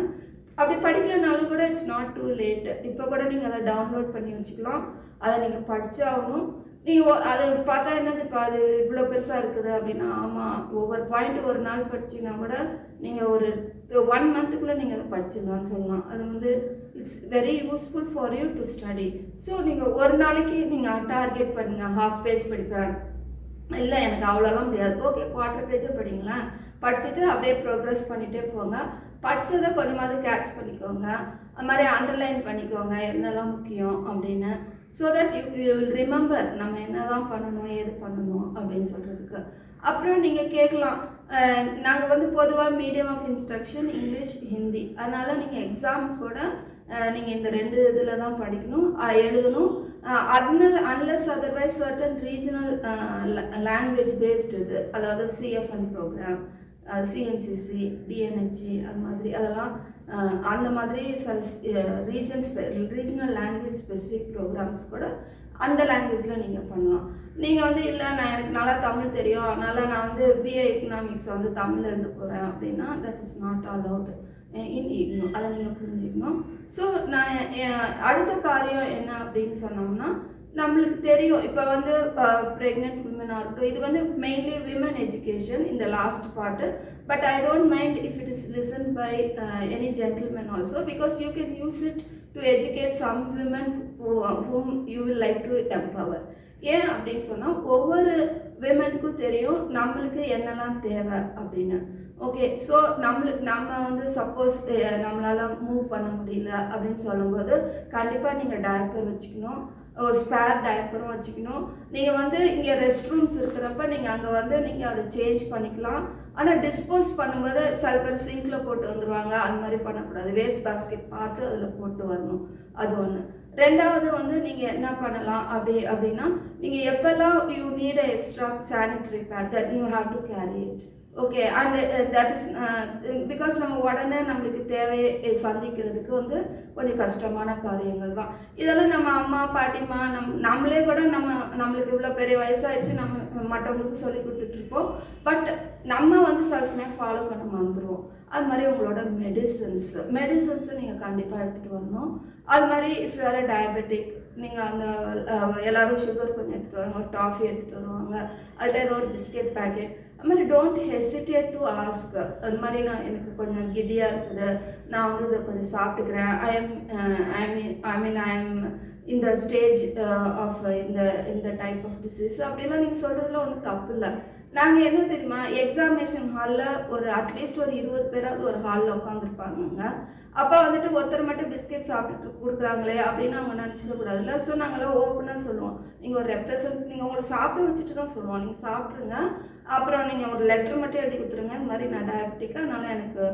[SPEAKER 2] அப்படி படிக்கலனாலும் கூட இட்ஸ் நாட் டூ லேட் இப்போ கூட நீங்கள் அதை டவுன்லோட் பண்ணி வச்சுக்கலாம். அதை நீங்கள் படித்தாகணும் நீங்கள் அதை பார்த்தா என்னது இப்போ அது இவ்வளோ பெருசாக இருக்குது அப்படின்னா ஆமாம் ஒவ்வொரு பாயிண்ட் ஒரு நாள் படிச்சிங்கன்னா கூட நீங்கள் ஒரு ஒன் மந்த்துக்குள்ளே நீங்கள் அதை படிச்சிடலாம்னு சொல்லலாம். அது வந்து it's very useful for you to study so நீங்கள் ஒரு நாளைக்கு நீங்கள் டார்கெட் பண்ணுங்கள் ஹாஃப் பேஜ் படிப்பேன் இல்லை எனக்கு அவ்வளோலாம் முடியாது. ஓகே குவார்டர் பேஜே படிங்களேன். படிச்சுட்டு அப்படியே ப்ரோக்ரஸ் பண்ணிகிட்டே போங்க. படித்ததை கொஞ்சமாவது கேட்ச் பண்ணிக்கோங்க. அது மாதிரி அண்டர்லைன் பண்ணிக்கோங்க. என்னெல்லாம் முக்கியம் அப்படின்னு. So that you you will remember நம்ம என்ன தான் பண்ணணும் ஏது பண்ணணும் அப்படின்னு சொல்கிறதுக்கு அப்புறம் நீங்கள் கேட்கலாம். நாங்கள் வந்து பொதுவாக medium of instruction English Hindi அதனால் நீங்கள் எக்ஸாம் கூட நீங்கள் இந்த ரெண்டு இதில் தான் படிக்கணும். எழுதணும். அதனால unless otherwise certain regional language based இது. அதாவது சிஎஃப்என் ப்ரோக்ராம் சிஎன்சிசி டிஎன்ஹெச்சி அது மாதிரி அதெல்லாம் அந்த மாதிரி சில region regional language specific programs கூட அந்த லாங்குவேஜில் நீங்கள் பண்ணலாம். நீங்கள் வந்து இல்லை நான் எனக்கு நல்லா தமிழ் தெரியும். அதனால் நான் வந்து பிஏ எக்கனாமிக்ஸ் வந்து தமிழ் எழுத போகிறேன் அப்படின்னா that is not allowed in IGNOU அதை நீங்கள் புரிஞ்சுக்கணும். ஸோ நான் அடுத்த காரியம் என்ன அப்படின்னு சொன்னோம்னா நம்மளுக்கு தெரியும். இப்போ வந்து ப்ரெக்னென்ட் விமனாக இருக்கட்டும் இது வந்து மெயின்லி விமன் எஜுகேஷன் இந்த last part but I don't mind if it is listen by any gentleman also because you can use it to educate some women whom you will like to empower ஏன் அப்படின்னு சொன்னால் ஒவ்வொரு விமனுக்கும் தெரியும் நம்மளுக்கு என்னெல்லாம் தேவை அப்படின்னு. ஓகே ஸோ நம்மளுக்கு நம்ம வந்து சப்போஸ் நம்மளால் மூவ் பண்ண முடியல அப்படின்னு சொல்லும்போது கண்டிப்பாக நீங்கள் டயப்பர் வச்சுக்கணும். ஒரு ஸ்பேர் டயப்பரும் வச்சுக்கணும். நீங்கள் வந்து இங்கே ரெஸ்ட் ரூம்ஸ் இருக்கிறப்ப நீங்கள் அங்கே வந்து நீங்கள் அதை சேஞ்ச் பண்ணிக்கலாம். ஆனால் டிஸ்போஸ் பண்ணும்போது சில பேர் சிங்கில் போட்டு வந்துடுவாங்க அது மாதிரி பண்ணக்கூடாது. வேஸ்ட் பாஸ்கெட் பார்த்து அதில் போட்டு வரணும். அது ஒன்று ரெண்டாவது வந்து நீங்கள் என்ன பண்ணலாம் அப்படி அப்படின்னா நீங்கள் எப்போல்லாம் you need extra sanitary pad that you have to carry it okay and that is because நம்ம உடனே நம்மளுக்கு தேவையை சந்திக்கிறதுக்கு வந்து கொஞ்சம் கஷ்டமான காரியங்கள் தான். இதெல்லாம் நம்ம அம்மா பாட்டிமா நம் நம்மளே கூட நம்ம நம்மளுக்கு இவ்வளோ பெரிய வயசாகிடுச்சு நம்ம மற்றவங்களுக்கு சொல்லி கொடுத்துட்ருப்போம் பட் நம்ம வந்து சில சமயம் ஃபாலோ பண்ண மறந்துடுவோம் அது மாதிரி உங்களோட மெடிசன்ஸ் மெடிசன்ஸை நீங்கள் கண்டிப்பாக எடுத்துகிட்டு வரணும். அது மாதிரி இஃப் வேறு டயபெட்டிக் நீங்கள் அந்த எல்லாரும் சுகர் கொஞ்சம் எடுத்துகிட்டு வருவாங்க ஒரு டாஃபி எடுத்துகிட்டு வருவாங்க. அதில் ஏதோ ஒரு பிஸ்கெட் பேக்கெட் அது மாதிரி டோன்ட் ஹெசிடேட் டு ஆஸ்க் அது மாதிரி நான் எனக்கு கொஞ்சம் கிடியாக இருக்குது. நான் வந்து இதை கொஞ்சம் சாப்பிட்டுக்கிறேன். I am I mean I mean I am இந்த ஸ்டேஜ் ஆஃப் இந்த இந்த டைப் ஆஃப் டிசீஸ் அப்படிலாம் நீங்கள் சொல்கிறதுல ஒன்றும் தப்பு இல்லை. நாங்கள் என்ன தெரியுமா? எக்ஸாமினேஷன் ஹாலில் ஒரு அட்லீஸ்ட் ஒரு இருபது பேராவது ஒரு ஹாலில் உட்காந்துருப்பாங்க அப்போ வந்துட்டு ஒருத்தர் மட்டும் பிஸ்கெட் சாப்பிட்டு கொடுக்குறாங்களே அப்படின்னு அவங்க நினச்சிடக்கூடாதுல்ல. ஸோ நாங்களாம் ஓப்பனாக சொல்லுவோம். நீங்கள் ஒரு ரெப்ரசன்ட் நீங்கள் உங்களை சாப்பிட வச்சுட்டு தான் சொல்லுவோம். நீங்கள் சாப்பிட்ருங்க அப்புறம் நீங்கள் ஒரு லெட்டர் மட்டும் எழுதி கொடுத்துருங்க. இந்த மாதிரி நான் டயபெட்டிக்காக அதனால் எனக்கு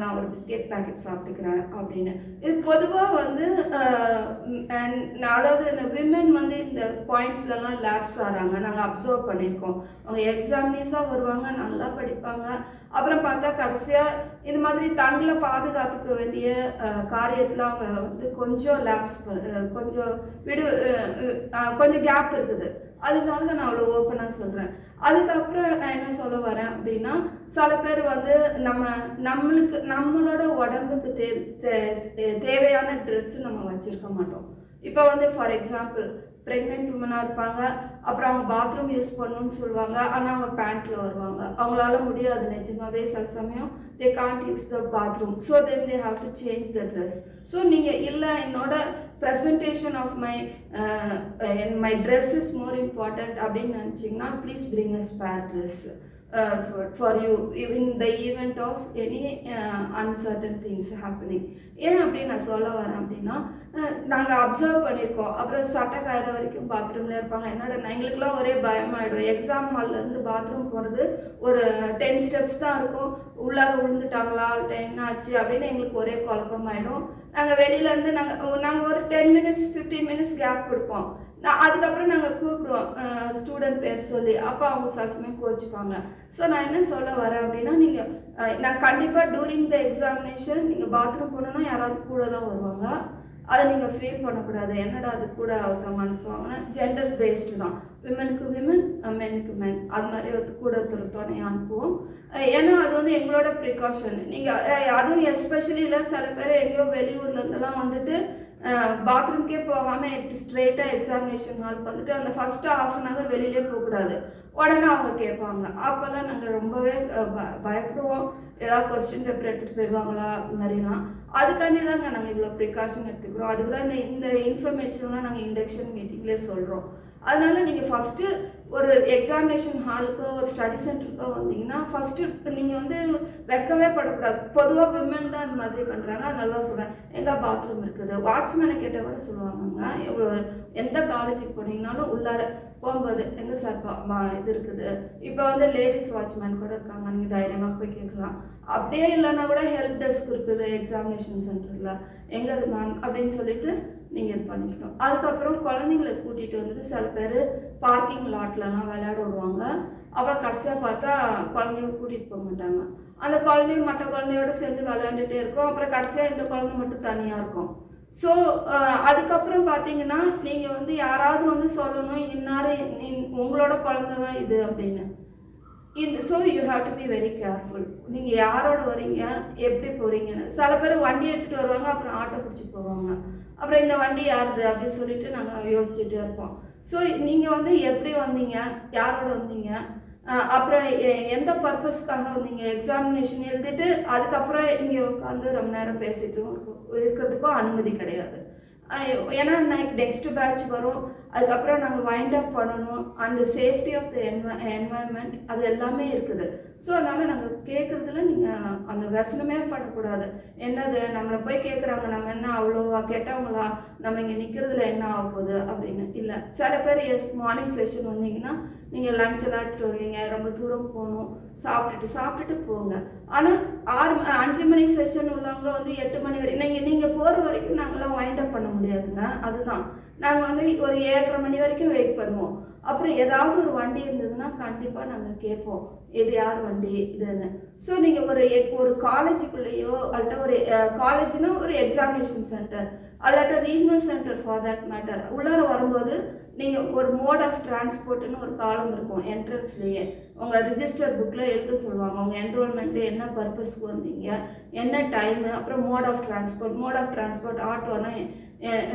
[SPEAKER 2] நான் ஒரு பிஸ்கெட் பேக்கெட் சாப்பிட்டுக்கிறேன் அப்படின்னு. இது பொதுவாக வந்து நான் அதாவது விமன் வந்து இந்த பாயிண்ட்ஸ்லலாம் லேப்ஸ் ஆகிறாங்க நாங்கள் அப்சர்வ் பண்ணியிருக்கோம். அவங்க எக்ஸாமினேஸாக வருவாங்க நல்லா படிப்பாங்க. அப்புறம் பார்த்தா கடைசியாக இந்த மாதிரி தங்களை பாதுகாத்துக்க வேண்டிய காரியத்தில் அவங்க வந்து கொஞ்சம் லேப்ஸ் கொஞ்சம் விடு கொஞ்சம் கேப் இருக்குது. அதனால தான் நான் அவ்வளோ ஓப்பனாக சொல்கிறேன் அதுக்கப்புறம் நான் என்ன சொல்ல வரேன் அப்படின்னா சில பேர் வந்து நம்ம நம்மளுக்கு நம்மளோட உடம்புக்கு தே தே- தேவையான ட்ரெஸ்ஸு நம்ம வச்சுருக்க மாட்டோம். இப்போ வந்து ஃபார் எக்ஸாம்பிள் ப்ரெக்னென்ட் உமனாக இருப்பாங்க. அப்புறம் அவங்க பாத்ரூம் யூஸ் பண்ணணும்னு சொல்லுவாங்க. ஆனால் அவங்க பேண்ட்டில் வருவாங்க. அவங்களால முடியாது நிஜமாவே சில சமயம். They can't use the bathroom so then they have to change the dress so நீங்கள் இல்லை என்னோட presentation of my N my dress is more important அப்படின்னு நினச்சிங்கன்னா please bring a spare dress for you in the event of any uncertain things happening ஏன் அப்படின்னு நான் சொல்ல வரேன் அப்படின்னா நாங்கள் அப்சர்வ் பண்ணியிருக்கோம் அப்புறம் சட்டை காயிற வரைக்கும் பாத்ரூமில் இருப்பாங்க. என்னோட எங்களுக்குலாம் ஒரே பயமாயிடும். எக்ஸாம் ஹால்லேருந்து பாத்ரூம் போகிறது ஒரு டென் ஸ்டெப்ஸ் தான் இருக்கும். உள்ளார விழுந்துட்டாங்களா என்ன ஆச்சு அப்படின்னு எங்களுக்கு ஒரே குழப்பமாயிடும். நாங்கள் வெளியிலேருந்து நாங்கள் நாங்கள் ஒரு ten minutes fifteen minutes gap கொடுப்போம். நான் அதுக்கப்புறம் நாங்கள் கூப்பிடுவோம். ஸ்டூடெண்ட் பேர் சொல்லி. அப்போ அவங்க சில சமயம் கோச்சிப்பாங்க. ஸோ நான் என்ன சொல்ல வரேன் அப்படின்னா நீங்கள் நான் கண்டிப்பாக டூரிங் த எக்ஸாமினேஷன் நீங்கள் பாத்ரூம் போகணுன்னா யாராவது கூட தான் வருவாங்க. அதை நீங்கள் ஃபீல் பண்ணக்கூடாது என்னடா அது கூட ஒருத்தவங்க அனுப்புவாங்கன்னா ஜெண்டர் பேஸ்டு தான் விமனுக்கு விமன் மெனுக்கு மென் அது மாதிரி ஒரு கூட ஒரு துணையை அனுப்புவோம். ஏன்னா அது வந்து எங்களோட ப்ரிகாஷன் நீங்கள் அதுவும் எஸ்பெஷலி இல்லை சில பேர் எங்கேயோ வெளியூர்லேருந்துலாம் வந்துட்டு பாத்ரூம்க்கே போகாமல் ஸ்ட்ரெயிட்டாக எக்ஸாமினேஷன் ஹாலுக்கு வந்துட்டு அந்த ஃபஸ்ட்டு ஆஃப் அன் ஹவர் வெளியிலே போகக்கூடாது. உடனே அவங்க கேட்பாங்க. அப்போல்லாம் நாங்கள் ரொம்பவே ப- பயப்படுவோம். ஏதாவது கொஸ்டின் பேப்பர் எடுத்துகிட்டு போயிடுவாங்களா? மாதிரிலாம். அதுக்காண்டி தாங்க நாங்கள் இவ்வளோ ப்ரிகாஷன் எடுத்துக்கிறோம். அதுக்கு தான் இந்த இந்த இன்ஃபர்மேஷன்லாம் நாங்கள் இண்டக்ஷன் மீட்டிங்லேயே சொல்கிறோம் அதனால நீங்கள் ஃபஸ்ட்டு ஒரு எக்ஸாமினேஷன் ஹாலுக்கோ ஒரு ஸ்டடி சென்டருக்கோ வந்தீங்கன்னா ஃபஸ்ட்டு நீங்கள் வந்து வைக்கவே படக்கூடாது. பொதுவாக விமன் தான் இந்த மாதிரி பண்ணுறாங்க அதனால தான் சொல்கிறேன் எங்கே பாத்ரூம் இருக்குது? வாட்ச்மேனை கேட்டால் கூட சொல்லுவாங்கங்க எவ்வளோ எந்த காலேஜுக்கு போனீங்கனாலும் உள்ளார போகும்போது எங்கே சார் பா- இது இருக்குது? இப்போ வந்து லேடிஸ் வாட்ச்மேன் கூட இருக்காங்க. நீங்கள் தைரியமாக போய் கேட்கலாம். அப்படியே இல்லைன்னா கூட ஹெல்ப் டெஸ்க் இருக்குது எக்ஸாமினேஷன் சென்டரில் எங்கே அது மேம் அப்படின்னு சொல்லிட்டு நீங்கள் இது பண்ணிக்கணும். அதுக்கப்புறம் குழந்தைங்களை கூட்டிகிட்டு வந்துட்டு சில பேர் பார்க்கிங் லாட்லலாம் விளையாட விடுவாங்க. அப்புறம் கடைசியாக பார்த்தா குழந்தைங்க கூட்டிகிட்டு போக மாட்டாங்க. அந்த குழந்தையும் மற்ற குழந்தையோட சேர்ந்து விளையாண்டுட்டே இருக்கும். அப்புறம் கடைசியாக இந்த குழந்தை மட்டும் தனியாக இருக்கும். ஸோ அதுக்கப்புறம் பார்த்தீங்கன்னா நீங்கள் வந்து யாராவது வந்து சொல்லணும் இன்னாரு உங்களோட குழந்தை தான் இது அப்படின்னு. இந்த so you have to be very careful நீங்கள் யாரோட வரீங்க எப்படி போகிறீங்கன்னு சில பேர் வண்டி எடுத்துகிட்டு வருவாங்க அப்புறம் ஆட்டோ பிடிச்சி போவாங்க. அப்புறம் இந்த வண்டி யாருது அப்படின்னு சொல்லிட்டு நாங்கள் யோசிச்சுட்டே இருப்போம். ஸோ நீங்கள் வந்து எப்படி வந்தீங்க? யாரோட வந்தீங்க? அப்புறம் எந்த பர்பஸ்க்காக வந்தீங்க? எக்ஸாமினேஷன் எழுதிட்டு அதுக்கப்புறம் இங்கே உட்காந்து ரொம்ப நேரம் பேசிட்டு இருக்கிறதுக்கும் அனுமதி கிடையாது. ஏன்னா ஏன்னா நெக்ஸ்ட் பேட்ச் வரும். அதுக்கப்புறம் நாங்கள் வைண்ட் அப் பண்ணணும். அந்த சேஃப்டி ஆஃப் த என்வ என்வாயன்மெண்ட் அது எல்லாமே இருக்குது. ஸோ அதனால் நாங்கள் கேட்குறதுல நீங்கள் அந்த வசனமே பண்ணக்கூடாது. என்னது? நம்மளை போய் கேட்குறாங்க நம்ம என்ன அவ்வளோவா கேட்டவங்களா? நம்ம இங்கே நிற்கிறதுல என்ன ஆக போகுது அப்படின்னு. இல்லை சில பேர் எஸ் மார்னிங் செஷன் வந்தீங்கன்னா நீங்கள் லஞ்ச் எல்லாம் எடுத்துகிட்டு வருவீங்க ரொம்ப தூரம் போகணும். சாப்பிட்டுட்டு சாப்பிட்டுட்டு போங்க. ஆனால் ஆறு அஞ்சு மணி செஷன் உள்ளவங்க வந்து எட்டு மணி வரைக்கும் நீங்கள் நீங்கள் போகிற வரைக்கும் நாங்களாம் வைண்ட் அப் பண்ண முடியாதுங்க அதுதான். நாங்கள் வந்து ஒரு ஏழரை மணி வரைக்கும் வெயிட் பண்ணுவோம். அப்புறம் ஏதாவது ஒரு வண்டி இருந்ததுன்னா கண்டிப்பாக நாங்கள் கேட்போம். இது யார் வண்டி? இதுன்னு. ஸோ நீங்கள் ஒரு எக்- ஒரு காலேஜுக்குள்ளேயோ அல்லட்ட ஒரு காலேஜ்னா ஒரு examination centre allotted regional centre for that matter உள்ளார வரும்போது நீங்கள் ஒரு மோட் ஆஃப் டிரான்ஸ்போர்ட்னு ஒரு காலம் இருக்கும் என்ட்ரன்ஸ்லேயே உங்கள் ரிஜிஸ்டர் புக்கில் எழுத சொல்லுவாங்க. உங்கள் என்ரோல்மெண்ட்டு என்ன பர்பஸ்க்கு வந்தீங்க என்ன டைமு அப்புறம் mode of transport mode of transport ஆட்டோனா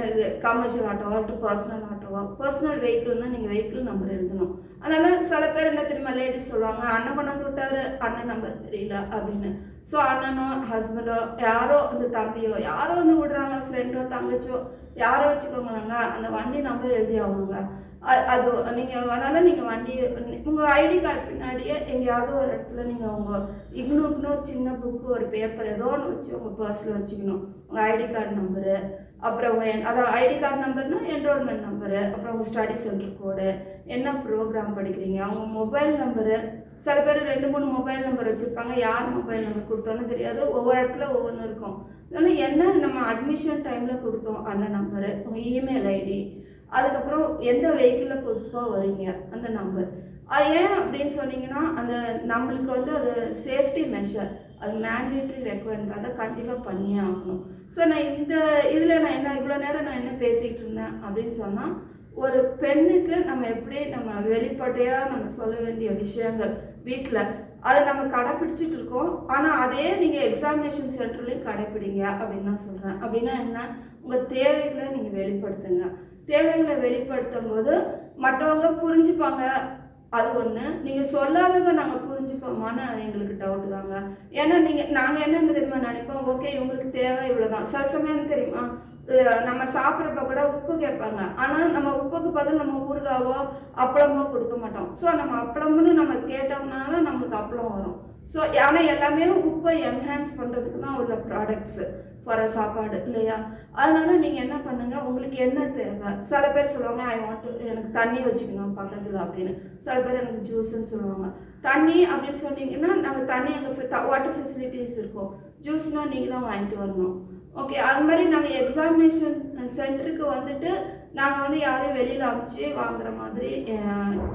[SPEAKER 2] இது கமர்ஷியல் ஆட்டோவா டு பர்சனல் ஆட்டோவா பர்சனல் வெஹிக்கிள்னா நீங்கள் வெஹிக்கிள் நம்பர் எழுதணும். அதனால சில பேர் என்ன தெரியுமா லேடிஸ் சொல்லுவாங்க அண்ணன் கொண்டாந்து விட்டாரு அண்ணன் நம்பர் தெரியல அப்படின்னு. ஸோ அண்ணனோ ஹஸ்பண்டோ யாரோ அந்த தம்பியோ யாரோ வந்து விடுறாங்க ஃப்ரெண்டோ தங்கச்சோ யாரோ வச்சுக்கோங்களேங்க அந்த வண்டி நம்பர் எழுதி ஆகணுங்க. அது நீங்கள் அதனால் நீங்கள் வண்டி உங்கள் ஐடி கார்டு பின்னாடியே எங்கேயாவது ஒரு இடத்துல நீங்கள் உங்கள் இக்னூக்குன்னு ஒரு சின்ன புக்கு ஒரு பேப்பர் ஏதோ ஒன்று வச்சு உங்கள் பர்ஸில் வச்சுக்கணும். உங்கள் ஐடி கார்டு நம்பரு அப்புறம் உங்கள் அதான் ஐடி கார்டு நம்பர்னா என்ரோல்மெண்ட் நம்பரு அப்புறம் உங்கள் ஸ்டடி சென்டர் கோடு என்ன ப்ரோக்ராம் படிக்கிறீங்க அவங்க மொபைல் நம்பரு சில பேர் ரெண்டு மூணு மொபைல் நம்பர் வச்சுருப்பாங்க. யார் மொபைல் நம்பர் கொடுத்தோன்னு தெரியாது. ஒவ்வொரு இடத்துல ஒவ்வொன்று இருக்கும். அதனால் என்ன நம்ம அட்மிஷன் டைமில் கொடுத்தோம் அந்த நம்பரு உங்கள் இமெயில் ஐடி அதுக்கப்புறம் எந்த வெஹிக்கிளில் புதுசாக வரீங்க அந்த நம்பர் அது ஏன் அப்படின்னு சொன்னீங்கன்னா அந்த நம்மளுக்கு வந்து அது சேஃப்டி மெஷர் அது மேண்டேட்ரி ரெக்குவயர்மெண்ட் அதை கண்டிப்பாக பண்ணியே ஆகணும். ஸோ நான் இந்த இதில் நான் என்ன இவ்வளோ நேரம் நான் என்ன பேசிகிட்டு இருந்தேன் அப்படின்னு சொன்னால் ஒரு பெண்ணுக்கு நம்ம எப்படி நம்ம வெளிப்படையாக நம்ம சொல்ல வேண்டிய விஷயங்கள் வீட்டில் அதை நம்ம கடைப்பிடிச்சிட்டு இருக்கோம். ஆனால் அதே நீங்கள் எக்ஸாமினேஷன் சென்டர்லையும் கடைப்பிடிங்க அப்படின்னு நான் சொல்கிறேன் அப்படின்னா என்ன? உங்கள் தேவைகளை நீங்கள் வெளிப்படுத்துங்க. தேவைகளை வெளிப்படுத்தும் போது மற்றவங்க புரிஞ்சுப்பாங்க. அது ஒன்று நீங்கள் சொல்லாததை நாங்கள் புரிஞ்சுப்போமான்னு அது எங்களுக்கு டவுட் தாங்க. ஏன்னா நீங்கள் நாங்கள் என்னென்ன தெரியுமா நினைப்போம்? ஓகே இவங்களுக்கு தேவை இவ்வளோதான் சில சமயம் தெரியுமா? நம்ம சாப்பிட்றப்ப கூட உப்பு கேட்பாங்க. ஆனால் நம்ம உப்புக்கு பதில் நம்ம ஊறுகாவோ அப்பளமோ கொடுக்க மாட்டோம். ஸோ நம்ம அப்பளம்னு நம்ம கேட்டோம்னா தான் நம்மளுக்கு அப்பளம் வரும். ஸோ ஆனால் எல்லாமே உப்பை என்ஹான்ஸ் பண்ணுறதுக்கு தான் உள்ள ப்ராடக்ட்ஸு ஃபார் சாப்பாடு இல்லையா? அதனால நீங்கள் என்ன பண்ணுங்கள் உங்களுக்கு என்ன தேவை? சில பேர் சொல்லுவாங்க ஐ வாண்ட் எனக்கு தண்ணி வச்சுக்கணும் பக்கத்தில் அப்படின்னு. சில பேர் எனக்கு ஜூஸ்ன்னு சொல்லுவாங்க. தண்ணி அப்படின்னு சொன்னீங்கன்னா நாங்கள் தண்ணி அங்கே வாட்டர் ஃபெசிலிட்டிஸ் இருக்கும். ஜூஸ்னால் நீங்கள் தான் வாங்கிட்டு வரணும். ஓகே அது மாதிரி நாங்கள் எக்ஸாமினேஷன் சென்டருக்கு வந்துட்டு நாங்கள் வந்து யாரையும் வெளியில் அனுப்பிச்சு வாங்குற மாதிரி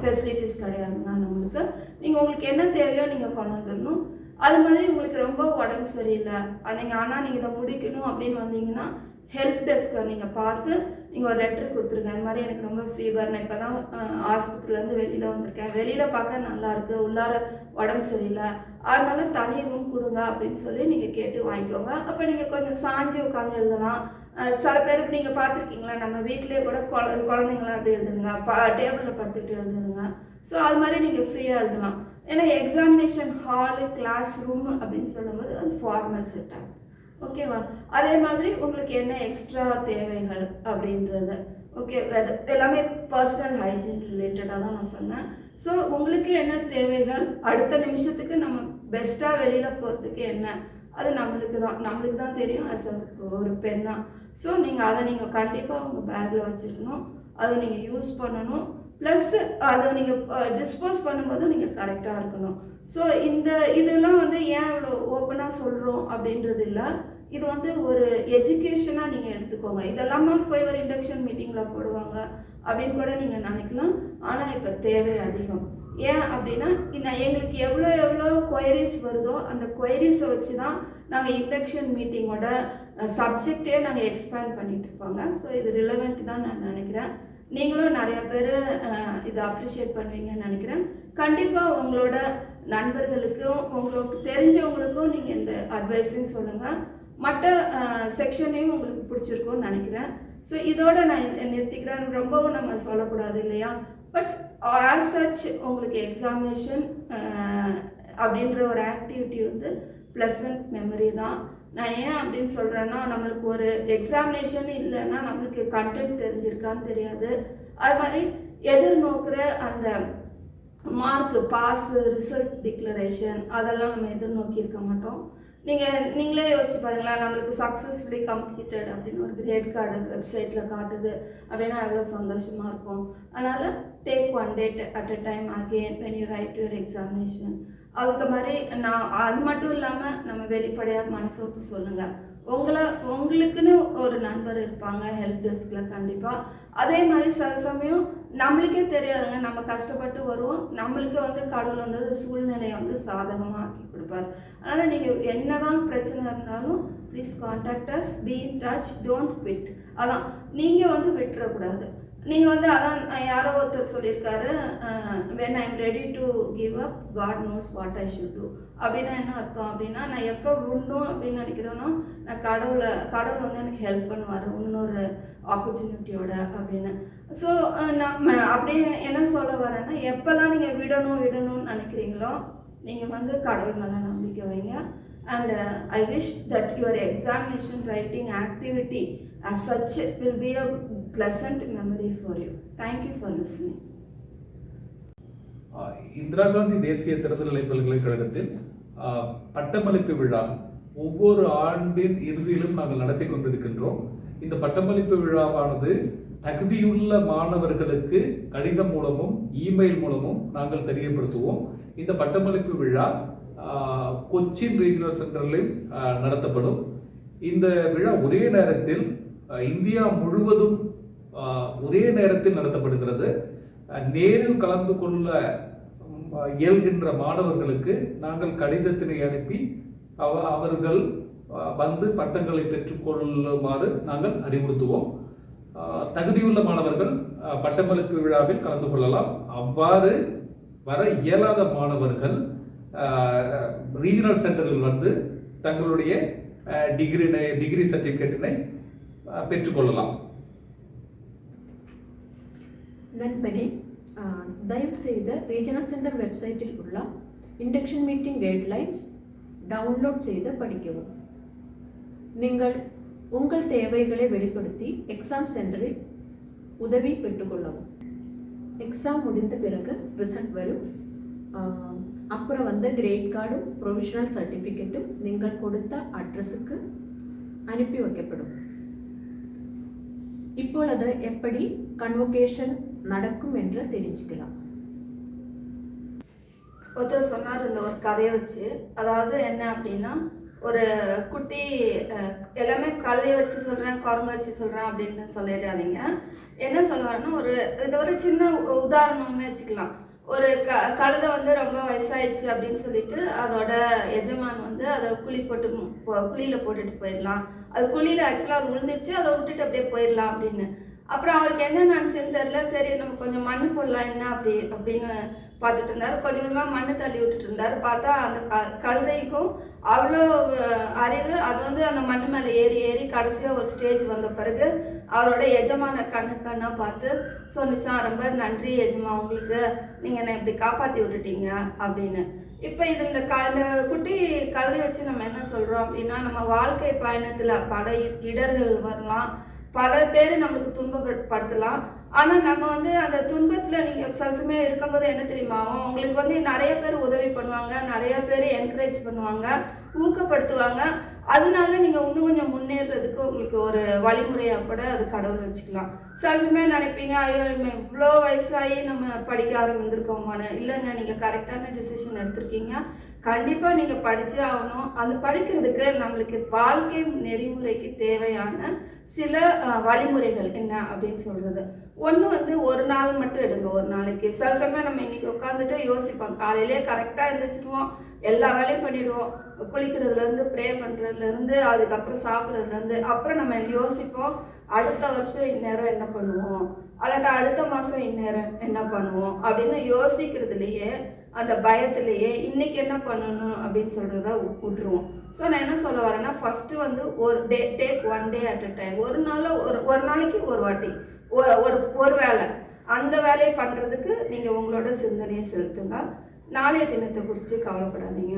[SPEAKER 2] ஃபெசிலிட்டிஸ் கிடையாதுங்க நம்மளுக்கு. நீங்கள் உங்களுக்கு என்ன தேவையோ நீங்கள் கொண்டு வந்துடணும். அது மாதிரி உங்களுக்கு ரொம்ப உடம்பு சரியில்லை. நீங்கள் ஆனால் நீங்கள் இதை முடிக்கணும் அப்படின்னு வந்தீங்கன்னா ஹெல்ப் டெஸ்க்கை நீங்கள் பார்த்து நீங்கள் ஒரு லெட்டர் கொடுத்துருங்க. இந்த மாதிரி எனக்கு ரொம்ப ஃபீவர் நான் இப்போ தான் ஆஸ்பத்திரிலேருந்து வெளியில் வந்திருக்கேன். வெளியில் பார்க்க நல்லாயிருக்கு. உள்ளார உடம்பு சரியில்லை. அதனால தனி ரூம் கொடுங்க அப்படின்னு சொல்லி நீங்கள் கேட்டு வாங்கிக்கோங்க. அப்போ நீங்கள் கொஞ்சம் சாஞ்சி உட்காந்து எழுதலாம். சில பேர் நீங்கள் பார்த்துருக்கீங்களா? நம்ம வீட்டிலேயே கூட குழ குழந்தைங்களாம் அப்படி எழுதுங்க. ப டேபிளில் படுத்துக்கிட்டு எழுதுங்க. ஸோ அது மாதிரி நீங்கள் ஃப்ரீயாக எழுதலாம். ஏன்னா எக்ஸாமினேஷன் ஹாலு கிளாஸ் ரூம் அப்படின்னு சொல்லும்போது அது ஃபார்மல் செட்டாக ஓகேவா அதே மாதிரி உங்களுக்கு என்ன எக்ஸ்ட்ரா தேவைகள் அப்படின்றத? ஓகே எல்லாமே பர்சனல் ஹைஜீன் ரிலேட்டடாக தான் நான் சொன்னேன். ஸோ உங்களுக்கு என்ன தேவைகள்? அடுத்த நிமிஷத்துக்கு நம்ம பெஸ்ட்டாக வெளியில் போகிறதுக்கு என்ன? அது நம்மளுக்கு தான். நம்மளுக்கு தான் தெரியும். அஸ் ஒரு பெண்ணாக ஸோ நீங்கள் அதை நீங்கள் கண்டிப்பாக உங்கள் பேக்கில் வச்சுருக்கணும். அதை நீங்கள் யூஸ் பண்ணணும். ப்ளஸ் அதை நீங்கள் டிஸ்போஸ் பண்ணும்போதும் நீங்கள் கரெக்டாக இருக்கணும். ஸோ இந்த இதெல்லாம் வந்து ஏன் இவ்வளோ ஓப்பனாக சொல்கிறோம் அப்படின்றது இல்லை. இது வந்து ஒரு எஜுகேஷனாக நீங்கள் எடுத்துக்கோங்க. இதெல்லாமே போய் ஒரு இண்டக்ஷன் மீட்டிங்கில் போடுவாங்க அப்படின்னு கூட நீங்கள் நினைக்கலாம். ஆனால் இப்போ தேவை அதிகம். ஏன் அப்படின்னா நான் எங்களுக்கு எவ்வளோ எவ்வளோ கொயரிஸ் வருதோ அந்த கொயரிஸை வச்சு தான் நாங்கள் இண்டக்ஷன் மீட்டிங்கோட சப்ஜெக்டே நாங்கள் எக்ஸ்பேண்ட் பண்ணிட்டு இருப்பாங்க. ஸோ இது ரிலவெண்ட் தான் நான் நினைக்கிறேன். நீங்களும் நிறைய பேர் இதை அப்ரிஷியேட் பண்ணுவீங்கன்னு நினைக்கிறேன். கண்டிப்பாக உங்களோட நண்பர்களுக்கும் உங்களுக்கு தெரிஞ்சவங்களுக்கும் நீங்கள் இந்த அட்வைஸையும் சொல்லுங்கள் மற்ற செக்ஷனையும் உங்களுக்கு பிடிச்சிருக்கும்னு நினைக்கிறேன். ஸோ இதோட நான் நிறுத்திக்கிறேன். ரொம்பவும் நம்ம சொல்லக்கூடாது இல்லையா? பட் ஆஸ் சச் உங்களுக்கு எக்ஸாமினேஷன் அப்படின்ற ஒரு ஆக்டிவிட்டி வந்து ப்ளசன்ட் மெமரி தான். நான் ஏன் அப்படின்னு சொல்கிறேன்னா நம்மளுக்கு ஒரு எக்ஸாமினேஷன் இல்லைன்னா நம்மளுக்கு கண்டென்ட் தெரிஞ்சிருக்கான்னு தெரியாது. அது மாதிரி எதிர்நோக்கிற அந்த மார்க் பாஸ் ரிசல்ட் டிக்ளரேஷன் அதெல்லாம் நம்ம எதிர்நோக்கி இருக்க மாட்டோம். நீங்கள் நீங்களே யோசிச்சு பாருங்களேன் நம்மளுக்கு சக்ஸஸ்ஃபுல்லி கம்ப்ளீட்டட் அப்படின்னு ஒரு கிரேட் கார்டு வெப்சைட்டில் காட்டுது அப்படின்னா எவ்வளோ சந்தோஷமாக இருக்கும். அதனால் take one date at a time again when you write your examination அதுக்கு மாதிரி நான் அது மட்டும் இல்லாமல் நம்ம வெளிப்படையாக மனசு விட்டு சொல்லுங்கள் உங்களை உங்களுக்குன்னு ஒரு நண்பர் இருப்பாங்க ஹெல்ப் டெஸ்கில் கண்டிப்பாக அதே மாதிரி சில சமயம் நம்மளுக்கே தெரியாதுங்க நம்ம கஷ்டப்பட்டு வருவோம். நம்மளுக்கு வந்து கடவுள் வந்து சூழ்நிலையை வந்து சாதகமாக ஆக்கி கொடுப்பார். அதனால் நீங்கள் என்ன தான் பிரச்சனை இருந்தாலும் please contact us be in touch don't quit அதான் நீங்கள் வந்து விட்டுறக்கூடாது. நீங்கள் வந்து அதான் யாரோ ஒருத்தர் சொல்லியிருக்காரு when I'm ready to give up God knows what I should do அப்படின்னா என்ன அர்த்தம்? அப்படின்னா நான் எப்போ விடணும் அப்படின்னு நினைக்கிறேனோ நான் கடவுளை கடவுள் வந்து எனக்கு ஹெல்ப் பண்ணுவார் இன்னொரு ஆப்பர்ச்சுனிட்டியோட அப்படின்னு. ஸோ நம்ம அப்படின்னு என்ன சொல்ல வரேன்னா எப்போல்லாம் நீங்கள் விடணும் விடணும்னு நினைக்கிறீங்களோ நீங்கள் வந்து கடவுள் மேலே நம்பிக்கை வைங்க. And I wish that your examination writing activity as such will be a pleasant memory for you. Thank you for listening.
[SPEAKER 4] Indira Gandhi தேசிய திறந்தநிலை பல்கலைக்கழகத்தில் பட்டமளிப்பு விழா ஒவ்வொரு ஆண்டின் இறுதியிலும் நாங்கள் நடத்தி கொண்டிருக்கின்றோம் இந்த பட்டமளிப்பு விழாவானது தகுதியுள்ள மாணவர்களுக்கு கடிதம் மூலமும் இமெயில் மூலமும் நாங்கள் தெரியப்படுத்துவோம் இந்த பட்டமளிப்பு விழா கொச்சின் ரீஜனல் சென்டரில் நடத்தப்படும் இந்த விழா ஒரே நேரத்தில் இந்தியா முழுவதும் ஒரே நேரத்தில் நடத்தப்படுகிறது. நேரில் கலந்து கொள்ள இயல்கின்ற மாணவர்களுக்கு நாங்கள் கடிதத்தினை அனுப்பி அவ அவர்கள் வந்து பட்டங்களை பெற்றுக்கொள்ளுமாறு நாங்கள் அறிவுறுத்துவோம். தகுதியுள்ள மாணவர்கள் பட்டமளிப்பு விழாவில் கலந்து கொள்ளலாம். அவ்வாறு வர இயலாத மாணவர்கள் ரீஜனல் சென்டரில் வந்து தங்களுடைய டிகிரி டிகிரி சர்டிஃபிகேட்டினை பெற்றுக்கொள்ளலாம்
[SPEAKER 1] நண்பனே தயவுசெய்து ரீஜனல் சென்டர் வெப்சைட்டில் உள்ள இண்டக்ஷன் மீட்டிங் கைட்லைன்ஸ் டவுன்லோட் செய்து படிக்கவும். நீங்கள் உங்கள் தேவைகளை வெளிப்படுத்தி எக்ஸாம் சென்டரில் உதவி பெற்றுக்கொள்ளவும் எக்ஸாம் முடிந்த பிறகு ரிசல்ட் வரும். அப்புறம் வந்து கிரேட் கார்டும் ப்ரொவிஷனல் சர்டிஃபிகேட்டும் நீங்கள் கொடுத்த அட்ரஸுக்கு அனுப்பி வைக்கப்படும். இப்பொழுது எப்படி கன்வொகேஷன் நடக்கும் என்று தெரிஞ்சுக்கலாம்.
[SPEAKER 2] ஒருத்தர் சொன்னார் இந்த ஒரு கதையை வச்சு. அதாவது என்ன அப்படின்னா ஒரு குட்டி எல்லாமே கழுதையை வச்சு சொல்கிறேன் குரங்கு வச்சு சொல்கிறேன் அப்படின்னு சொல்லிடாதீங்க. என்ன சொல்லுவாருன்னா ஒரு இது ஒரு சின்ன உதாரணம்னு வச்சுக்கலாம். ஒரு க கழுதை வந்து ரொம்ப வயசாயிடுச்சு அப்படின்னு சொல்லிட்டு அதோட எஜமான் வந்து அதை குழி போட்டு குழியில் போ- போட்டுட்டு போயிடலாம். அது குழியில் ஆக்சுவலாக அது விழுந்துருச்சு அதை விட்டுட்டு அப்படியே போயிடலாம் அப்படின்னு. அப்புறம் அவருக்கு என்ன நினச்சுன்னு தெரில சரி நம்ம கொஞ்சம் மண் போடலாம் என்ன அப்படி அப்படின்னு பார்த்துட்டு இருந்தார். கொஞ்சம் கொஞ்சமாக மண் தள்ளி விட்டுட்டு இருந்தாரு. பார்த்தா அந்த க கழுதைக்கும் அவ்வளோ அறிவு. அது வந்து அந்த மண் மேலே ஏறி ஏறி கடைசியாக ஒரு ஸ்டேஜ் வந்த பிறகு அவரோட எஜமான கண்ணு கண்ணாக பார்த்து சொன்னிச்சான் ரொம்ப நன்றி எஜமா உங்களுக்கு நீங்கள் என்னை இப்படி காப்பாற்றி விட்டுட்டீங்க அப்படின்னு. இப்போ இது இந்த க இந்த குட்டி கழுதை வச்சு நம்ம என்ன சொல்கிறோம் அப்படின்னா நம்ம வாழ்க்கை பயணத்தில் பல இடர்கள் வரலாம். பல பேர் நம்மளுக்கு துன்பப்படுத்தலாம். ஆனால் நம்ம வந்து அந்த துன்பத்தில் நீங்கள் சசமே இருக்கும்போது என்ன தெரியுமா? உங்களுக்கு வந்து நிறைய பேர் உதவி பண்ணுவாங்க நிறைய பேர் என்கரேஜ் பண்ணுவாங்க ஊக்கப்படுத்துவாங்க. அதனால நீங்கள் இன்னும் கொஞ்சம் முன்னேறதுக்கு உங்களுக்கு ஒரு வழிமுறையாக கூட அது கடவுள் வச்சுக்கலாம். சில நினைப்பீங்க ஐயோ நம்ம இவ்வளோ வயசாகி நம்ம படிக்க ஆரம்பிந்திருக்கோமான்னு இல்லைங்க நீங்கள் கரெக்டான டிசிஷன் எடுத்திருக்கீங்க. கண்டிப்பாக நீங்கள் படித்தே ஆகணும். அது படிக்கிறதுக்கு நம்மளுக்கு வாழ்க்கை நெறிமுறைக்கு தேவையான சில வழிமுறைகள் என்ன அப்படின்னு சொல்கிறது ஒன்று வந்து ஒரு நாள் மட்டும் எடுங்க ஒரு நாளைக்கு. சில சமயம் நம்ம இன்னைக்கு உட்காந்துட்டு யோசிப்போம். காலையிலே கரெக்டாக எழுந்திரிச்சிருவோம் எல்லா வேலையும் பண்ணிடுவோம். குளிக்கிறதுலேருந்து ப்ரே பண்ணுறதுலேருந்து அதுக்கப்புறம் சாப்பிட்றதுலேருந்து அப்புறம் நம்ம யோசிப்போம். அடுத்த வருஷம் இந்நேரம் என்ன பண்ணுவோம்? அல்லாட்டா அடுத்த மாதம் இந்நேரம் என்ன பண்ணுவோம்? அப்படின்னு யோசிக்கிறதுலையே அந்த பயத்திலேயே இன்னைக்கு என்ன பண்ணணும் அப்படின்னு சொல்கிறத விட்டுருவோம் ஸோ நான் என்ன சொல்ல வரேன்னா ஃபஸ்ட்டு வந்து ஒரு day take one day at a time ஒரு நாள் ஒரு ஒரு நாளைக்கு ஒரு வாட்டி. ஒரு ஒரு ஒரு வேலை அந்த வேலையை பண்ணுறதுக்கு நீங்கள் உங்களோட சிந்தனையை செலுத்துங்க. நாளைய தினத்தை குறித்து கவலைப்படாதீங்க.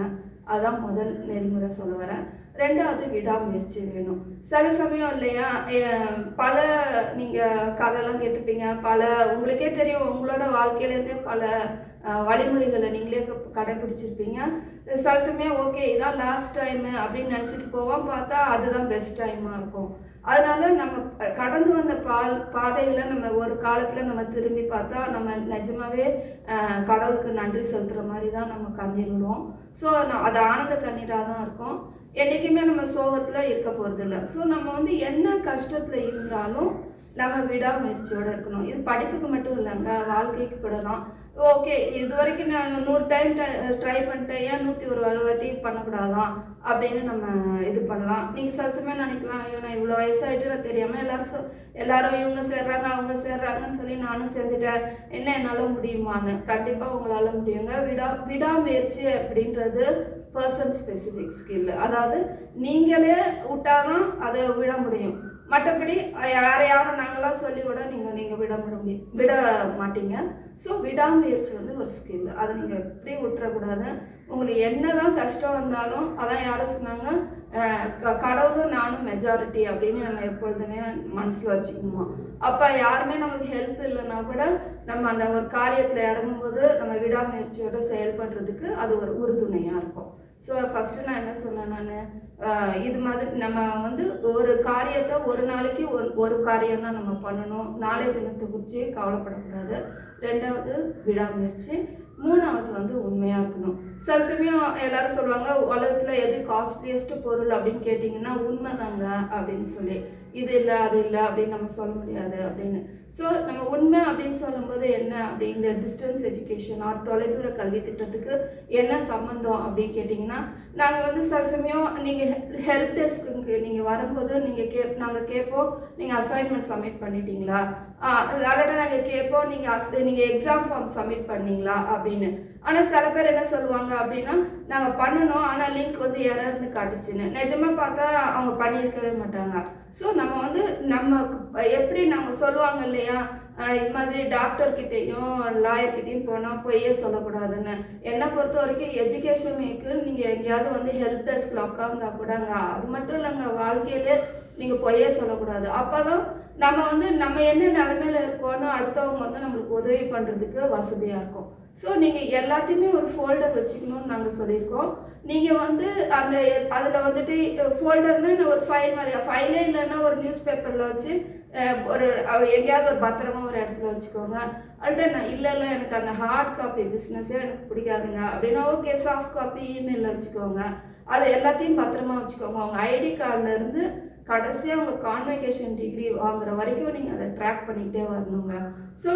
[SPEAKER 2] அதான் முதல் நெறிமுறை சொல்ல வரேன். ரெண்டாவது விடாமுயற்சி வேணும். சில சமயம் இல்லையா பல நீங்கள் கதைலாம் கேட்டிருப்பீங்க பல உங்களுக்கே தெரியும் உங்களோட வாழ்க்கையிலேருந்தே பல வழிமுறைகளை நீங்களே கடைபிடிச்சிருப்பீங்க. சில சமயம் ஓகே இதான் லாஸ்ட் டைமு அப்படின்னு நினச்சிட்டு போவோம் பார்த்தா அதுதான் பெஸ்ட் டைமாக இருக்கும். அதனால நம்ம கடந்து வந்த பால் பாதைகளை நம்ம ஒரு காலத்தில் நம்ம திரும்பி பார்த்தா நம்ம நிஜமாவே கடவுளுக்கு நன்றி செலுத்துகிற மாதிரி தான் நம்ம கண்ணீர் விடுவோம் ஸோ அது ஆனந்த கண்ணீராக தான் இருக்கும். என்றைக்குமே நம்ம சோகத்தில் இருக்க போகிறதில்ல ஸோ நம்ம வந்து என்ன கஷ்டத்தில் இருந்தாலும் நம்ம விடாமுயற்சியோடு இருக்கணும். இது படிப்புக்கு மட்டும் இல்லைங்க வாழ்க்கைக்கு கூட தான் ஓகே இது வரைக்கும் நான் நூறு டைம் ட்ரை பண்ணிட்டேன். ஏன் நூற்றி ஒரு வாட்டி பண்ணக்கூடாதான்? அப்படின்னு நம்ம இது பண்ணலாம். நீங்கள் சில சமயம் நினைக்கலாம் ஐயோ நான் இவ்வளோ வயசாகிட்டு நான் தெரியாமல் எல்லாரும் சொ எல்லாரும் இவங்க சேர்றாங்க அவங்க சேர்றாங்கன்னு சொல்லி நானும் சேர்ந்துட்டேன். என்ன என்னால் முடியுமான்னு? கண்டிப்பாக உங்களால் முடியுங்க. விடா விடாமுயற்சி அப்படின்றது பர்சன் ஸ்பெசிஃபிக் ஸ்கில் அதாவது நீங்களே விட்டாதான் அதை விட முடியும். மற்றபடி யாரை யாரும் நாங்களாம் சொல்லி கூட நீங்கள் நீங்கள் விட முடியும் விட மாட்டீங்க. ஸோ விடாமுயற்சி வந்து ஒரு ஸ்கில் அதை நீங்கள் எப்படி விட்டுறக்கூடாது. உங்களுக்கு என்னதான் கஷ்டம் வந்தாலும் அதான் யாரும் சொன்னாங்க க- கடவுளும் நானும் மெஜாரிட்டி அப்படின்னு நம்ம எப்பொழுதுமே மனசில் வச்சுக்கணுமா அப்போ யாருமே நமக்கு ஹெல்ப் இல்லைன்னா கூட நம்ம அந்த ஒரு காரியத்தில் இறங்கும்போது நம்ம விடாமுயற்சியோட செயல்படுறதுக்கு அது ஒரு உறுதுணையாக இருக்கும். ஸோ ஃபஸ்ட்டு நான் என்ன சொன்னேன் நான்? இது மாதிரி நம்ம வந்து ஒரு காரியத்தை ஒரு நாளைக்கு ஒரு ஒரு காரியம் தான் நம்ம பண்ணணும். நாளைய தினத்தை குறித்து கவலைப்படக்கூடாது. ரெண்டாவது விடாமுயற்சி. மூணாவது வந்து உண்மையாக இருக்கணும். சில சமயம் எல்லாரும் சொல்லுவாங்க உலகத்தில் எது காஸ்ட்லியஸ்ட் பொருள்? அப்படின்னு கேட்டிங்கன்னா உண்மைதாங்க அப்படின்னு சொல்லி. இது இல்லை அது இல்லை அப்படின்னு நம்ம சொல்ல முடியாது அப்படின்னு. ஸோ நம்ம உண்மை அப்படின்னு சொல்லும்போது என்ன அப்படிங்கிற டிஸ்டன்ஸ் எஜுகேஷன் ஆர் தொலைதூர கல்வி திட்டத்துக்கு என்ன சம்மந்தம் அப்படின்னு கேட்டிங்கன்னா நாங்கள் வந்து சில சமயம் நீங்கள் ஹெல்ப் டெஸ்க்கு நீங்கள் வரும்போது நீங்கள் கே நாங்கள் கேட்போம் நீங்கள் அசைன்மெண்ட் சப்மிட் பண்ணிட்டீங்களா? அல்லாட்ட நாங்கள் கேட்போம் நீங்கள் அஸ் நீங்கள் எக்ஸாம் ஃபார்ம் சப்மிட் பண்ணீங்களா அப்படின்னு. ஆனால் சில பேர் என்ன சொல்லுவாங்க அப்படின்னா நாங்கள் பண்ணணும் ஆனால் லிங்க் வந்து யாராவது காட்டுச்சுன்னு. நிஜமாக பார்த்தா அவங்க பண்ணியிருக்கவே மாட்டாங்க. ஸோ நம்ம வந்து நம்ம எப்படி நம்ம சொல்லுவாங்க இல்லையா? இது மாதிரி டாக்டர்கிட்டையும் லாயர்கிட்டையும் போனால் பொய்யே சொல்லக்கூடாதுன்னு. என்னை பொறுத்த வரைக்கும் எஜுகேஷனுக்கு நீங்கள் எங்கேயாவது வந்து ஹெல்ப் டெஸ்கில் உட்காந்தா கூடங்க அது மட்டும் இல்லைங்க வாழ்க்கையிலே நீங்கள் பொய்யே சொல்லக்கூடாது. அப்போ தான் நம்ம வந்து நம்ம என்ன நிலமையில இருக்கோன்னு அடுத்தவங்க வந்து நம்மளுக்கு உதவி பண்ணுறதுக்கு வசதியாக இருக்கும். ஸோ நீங்கள் எல்லாத்தையுமே ஒரு ஃபோல்டர் வச்சுக்கணும்னு நாங்கள் சொல்லியிருக்கோம். நீங்கள் வந்து அந்த அதில் வந்துட்டு ஃபோல்டர்னு ஒரு ஃபைல் மாதிரி ஃபைலே இல்லைன்னா ஒரு நியூஸ் பேப்பரில் வச்சு ஒரு அவ- எங்கேயாவது ஒரு பத்திரமா ஒரு இடத்துல வச்சுக்கோங்க. அல்ட்ட நான் இல்லை இல்லை எனக்கு அந்த ஹார்ட் காப்பி பிஸ்னஸே எனக்கு பிடிக்காதுங்க. அப்படின்னா ஓகே சாஃப்ட் காப்பி இமெயிலில் வச்சுக்கோங்க. அது எல்லாத்தையும் பத்திரமா வச்சுக்கோங்க. உங்கள் ஐடி கார்டுலேருந்து கடைசியாக உங்கள் கான்வெகேஷன் டிகிரி வாங்குற வரைக்கும் நீங்கள் அதை ட்ராக் பண்ணிக்கிட்டே வரணுங்க. ஸோ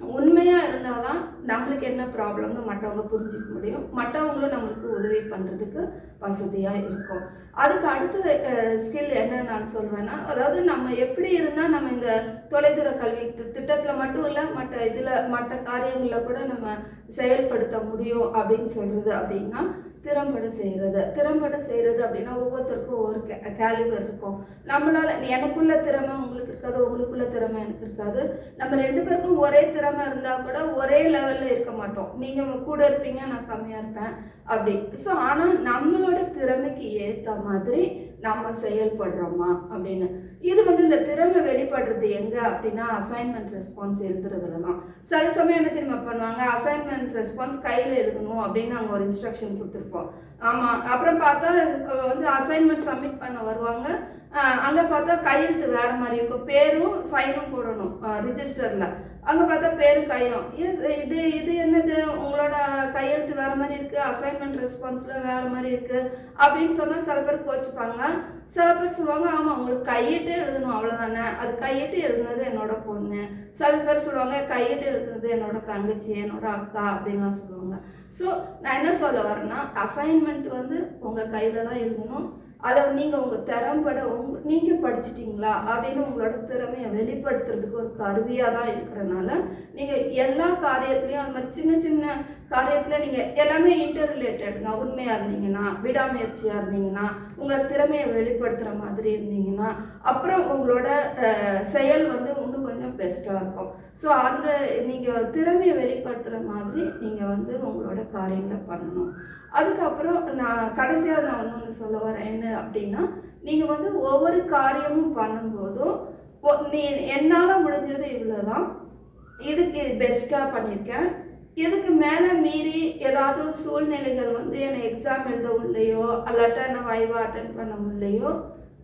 [SPEAKER 2] உண்மையாக இருந்தால் தான் நம்மளுக்கு என்ன ப்ராப்ளம்னு மற்றவங்க புரிஞ்சுக்க முடியும். மற்றவங்களும் நம்மளுக்கு உதவி பண்ணுறதுக்கு வசதியாக இருக்கும். அதுக்கு அடுத்த ஸ்கில் என்ன நான் சொல்வேன்னா அதாவது நம்ம எப்படி இருந்தால் நம்ம இந்த தொலைதூர கல்வி திட்டத்தில் மட்டும் இல்லை மற்ற இதில் மற்ற காரியங்களில் கூட நம்ம செயல்படுத்த முடியும் அப்படின்னு சொல்கிறது அப்படின்னா திறம்பட செய்கிறது திறம்பட செய்கிறது அப்படின்னா ஒவ்வொருத்தருக்கும் ஒவ்வொரு கேலிபர் இருக்கும். நம்மளால் எனக்குள்ள திறமை உங்களுக்கு இருக்காது உங்களுக்குள்ள திறமை எனக்கு இருக்காது. நம்ம ரெண்டு பேருக்கும் ஒரே திறமை இருந்தால் கூட ஒரே லெவல் லெவலில் இருக்க மாட்டோம். நீங்கள் கூட இருப்பீங்க நான் கம்மியாக இருப்பேன் அப்படி. ஸோ ஆனால் நம்மளோட திறமைக்கு ஏற்ற மாதிரி நம்ம செயல்படுறோமா அப்படின்னு. இது வந்து இந்த திறமை வெளிப்படுறது எங்கே அப்படின்னா அசைன்மெண்ட் ரெஸ்பான்ஸ் எழுதுறதுல தான் சில சமயம் என்ன திரும்ப பண்ணுவாங்க? அசைன்மெண்ட் ரெஸ்பான்ஸ் கையில் எழுதணும் அப்படின்னு நாங்கள் ஒரு இன்ஸ்ட்ரக்ஷன் கொடுத்துருப்போம். ஆமாம் அப்புறம் பார்த்தா வந்து அசைன்மெண்ட் சப்மிட் பண்ண வருவாங்க. அங்கே பார்த்தா கையெழுத்து வேறு மாதிரி இருக்கும். பேரும் சைனும் போடணும் ரிஜிஸ்டரில் அங்கே பார்த்தா பேரும் கையும். இது இது இது என்னது? உங்களோட கையெழுத்து வேறு மாதிரி இருக்குது அசைன்மெண்ட் ரெஸ்பான்ஸில் வேறு மாதிரி இருக்குது அப்படின்னு சொன்னால் சில பேர் கோச்சுப்பாங்க. சில பேர் சொல்லுவாங்க ஆமாம் உங்களுக்கு கையிட்டு எழுதணும் அவ்வளோதானே அது கையிட்டு எழுதுனது என்னோட பொண்ணு. சில பேர் சொல்லுவாங்க கையிட்டு எழுதுனது என்னோட தங்கச்சி என்னோட அக்கா அப்படின்லாம் சொல்லுவாங்க. ஸோ நான் என்ன சொல்ல வரேன்னா அசைன்மெண்ட் வந்து உங்கள் கையில் தான் எழுதணும். அதை நீங்கள் உங்கள் திறம்பட உங்க நீங்கள் படிச்சிட்டிங்களா அப்படின்னு உங்களோட திறமையை வெளிப்படுத்துறதுக்கு ஒரு கருவியாக தான் இருக்கிறனால நீங்கள் எல்லா காரியத்துலேயும் அந்த மாதிரி சின்ன சின்ன காரியத்தில் நீங்கள் எல்லாமே இன்டர் ரிலேட்டடுங்க உண்மையாக இருந்தீங்கன்னா விடாமுயற்சியாக இருந்தீங்கன்னா உங்களை திறமையை வெளிப்படுத்துகிற மாதிரி இருந்தீங்கன்னா அப்புறம் உங்களோட செயல் வந்து கொஞ்சம் பெஸ்ட்டாக இருக்கும். ஸோ அந்த நீங்கள் திறமையை வெளிப்படுத்துகிற மாதிரி நீங்கள் வந்து உங்களோட காரியங்களை பண்ணணும். அதுக்கப்புறம் நான் கடைசியாக நான் ஒன்று சொல்ல வரேன். என்ன அப்படின்னா நீங்கள் வந்து ஒவ்வொரு காரியமும் பண்ணும்போதும் ஒ- நீ என்னால் முடிஞ்சது இவ்வளோ தான் இதுக்கு பெஸ்ட்டாக பண்ணியிருக்கேன். இதுக்கு மேலே மீறி ஏதாவது சூழ்நிலைகள் வந்து என்னை எக்ஸாம் எழுத உள்ளையோ அல்லாட்டா நான் வைவா அட்டன் பண்ண முடியலையோ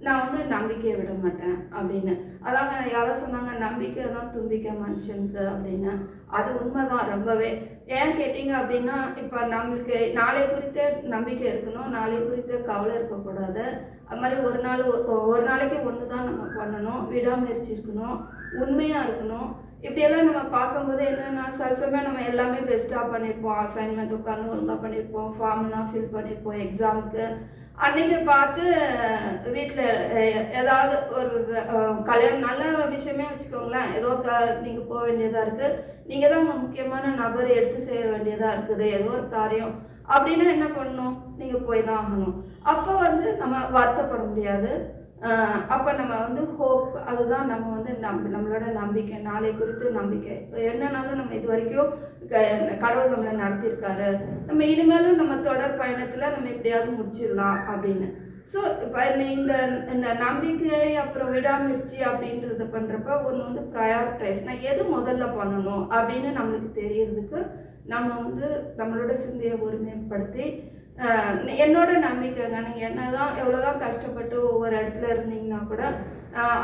[SPEAKER 2] நான் வந்து நம்பிக்கையை விட மாட்டேன் அப்படின்னு. அதாங்க யாரோ சொன்னாங்க நம்பிக்கை தான் தும்பிக்கை மனுஷனுக்கு அப்படின்னு. அது உண்மைதான் ரொம்பவே. ஏன் கேட்டிங்க அப்படின்னா இப்போ நம்மளுக்கு நாளை குறித்த நம்பிக்கை இருக்கணும் நாளை குறித்த கவலை இருக்கக்கூடாது. அது மாதிரி ஒரு நாள் ஒ- ஒரு நாளைக்கு ஒன்று தான் நம்ம பண்ணணும் விடாமுயற்சி இருக்கணும் உண்மையாக இருக்கணும். இப்படியெல்லாம் நம்ம பார்க்கும்போது என்னென்னா சில சமயம் நம்ம எல்லாமே பெஸ்ட்டாக பண்ணியிருப்போம். அசைன்மெண்ட் உட்காந்து ஒழுங்காக பண்ணியிருப்போம். ஃபார்ம்லாம் ஃபில் பண்ணியிருப்போம். எக்ஸாமுக்கு அன்னைக்கு பார்த்து வீட்டில் ஏதாவது ஒரு கல்யாணம் நல்ல விஷயமே வச்சுக்கோங்களேன். ஏதோ க நீங்கள் போக வேண்டியதாக இருக்குது நீங்கள் தான் உங்கள் முக்கியமான நபரை எடுத்து செய்ய வேண்டியதாக இருக்குது. ஏதோ ஒரு காரியம். அப்படின்னா என்ன பண்ணணும்? நீங்கள் போய் தான் ஆகணும். அப்போ வந்து நம்ம வருத்தப்பட முடியாது. அப்போ நம்ம வந்து ஹோப் அதுதான் நம்ம வந்து நம் நம்மளோட நம்பிக்கை நாளை குறித்து நம்பிக்கை. இப்போ என்னன்னாலும் நம்ம இது வரைக்கும் க- கடவுள் நம்மளை நடத்தியிருக்காரு. நம்ம இனிமேலும் நம்ம தொடர் பயணத்தில் நம்ம எப்படியாவது முடிச்சிடலாம் அப்படின்னு. ஸோ இப்போ இந்த இந்த நம்பிக்கை அப்புறம் விடாமுயற்சி அப்படின்றத பண்ணுறப்ப ஒன்று வந்து ப்ரையாரிட்டைஸ் நான் எது முதல்ல பண்ணணும் அப்படின்னு நம்மளுக்கு தெரியறதுக்கு நம்ம வந்து நம்மளோட சிந்தையை ஒருமைப்படுத்தி என்னோட நம்பிக்கைங்க நீங்கள் என்ன தான். எவ்வளோ தான் கஷ்டப்பட்டு ஒவ்வொரு இடத்துல இருந்தீங்கன்னா கூட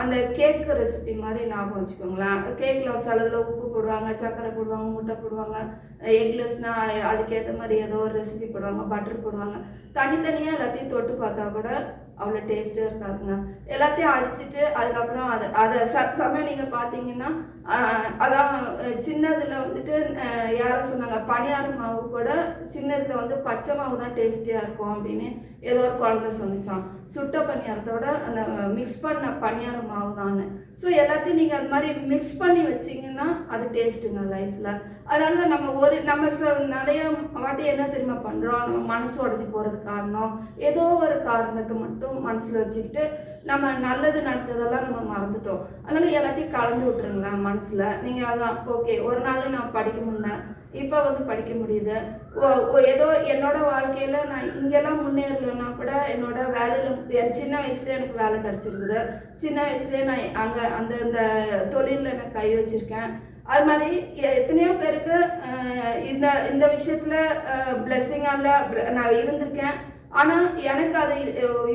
[SPEAKER 2] அந்த கேக்கு ரெசிபி மாதிரி ஞாபகம் வச்சுக்கோங்களேன். கேக்கில் சிலதில் உப்பு போடுவாங்க சர்க்கரை போடுவாங்க முட்டை போடுவாங்க எக்லெஸ்னால் அதுக்கேற்ற மாதிரி ஏதோ ஒரு ரெசிபி போடுவாங்க பட்டர் போடுவாங்க. தனித்தனியாக எல்லாத்தையும் தொட்டு பார்த்தா கூட அவ்வளோ டேஸ்ட்டாக இருக்காதுங்க. எல்லாத்தையும் அடிச்சுட்டு அதுக்கப்புறம் அதை அதை ச சமயம் நீங்கள் பார்த்தீங்கன்னா அதான் சின்னதில் வந்துட்டு யாரும் சொன்னாங்க பணியார மாவு கூட சின்னதில் வந்து பச்சை மாவு தான் டேஸ்டியாக இருக்கும் அப்படின்னு ஏதோ ஒரு குழந்த சொன்னிச்சான் சுட்ட பணியாரத்தோட அந்த மிக்ஸ் பண்ண பணியார மாவு தான் ஸோ எல்லாத்தையும் நீங்கள் அது மாதிரி மிக்ஸ் பண்ணி வச்சீங்கன்னா அது டேஸ்ட்டுங்க லைஃப்பில் அதனால தான் நம்ம ஒரு நம்ம ச நிறைய வாட்டி என்ன தெரியுமா பண்ணுறோம் நம்ம மனசு உடஞ்சி போகிறது காரணம். ஏதோ ஒரு காரணத்தை மட்டும் மனசில் வச்சுக்கிட்டு நம்ம நல்லது நடந்ததெல்லாம் நம்ம மறந்துட்டோம். அதனால எல்லாத்தையும் கலந்து விட்டுருங்களேன் மனசில். நீங்கள் அதான் ஓகே ஒரு நாள் நான் படிக்க முடியல இப்போ வந்து படிக்க முடியுது. ஓ- ஏதோ என்னோட வாழ்க்கையில் நான் இங்கெல்லாம் முன்னேறலன்னா கூட என்னோட வேலையில் என் சின்ன வயசுலேயே எனக்கு வேலை கிடச்சிருக்குது சின்ன வயசுலேயே நான் அங்கே அந்த இந்த தொழிலில் நான் கை வச்சுருக்கேன். அது மாதிரி எத்தனையோ பேருக்கு இந்த இந்த விஷயத்தில் பிளெஸ்ஸிங்காக இல்லை நான் இருந்திருக்கேன். ஆனால் எனக்கு அது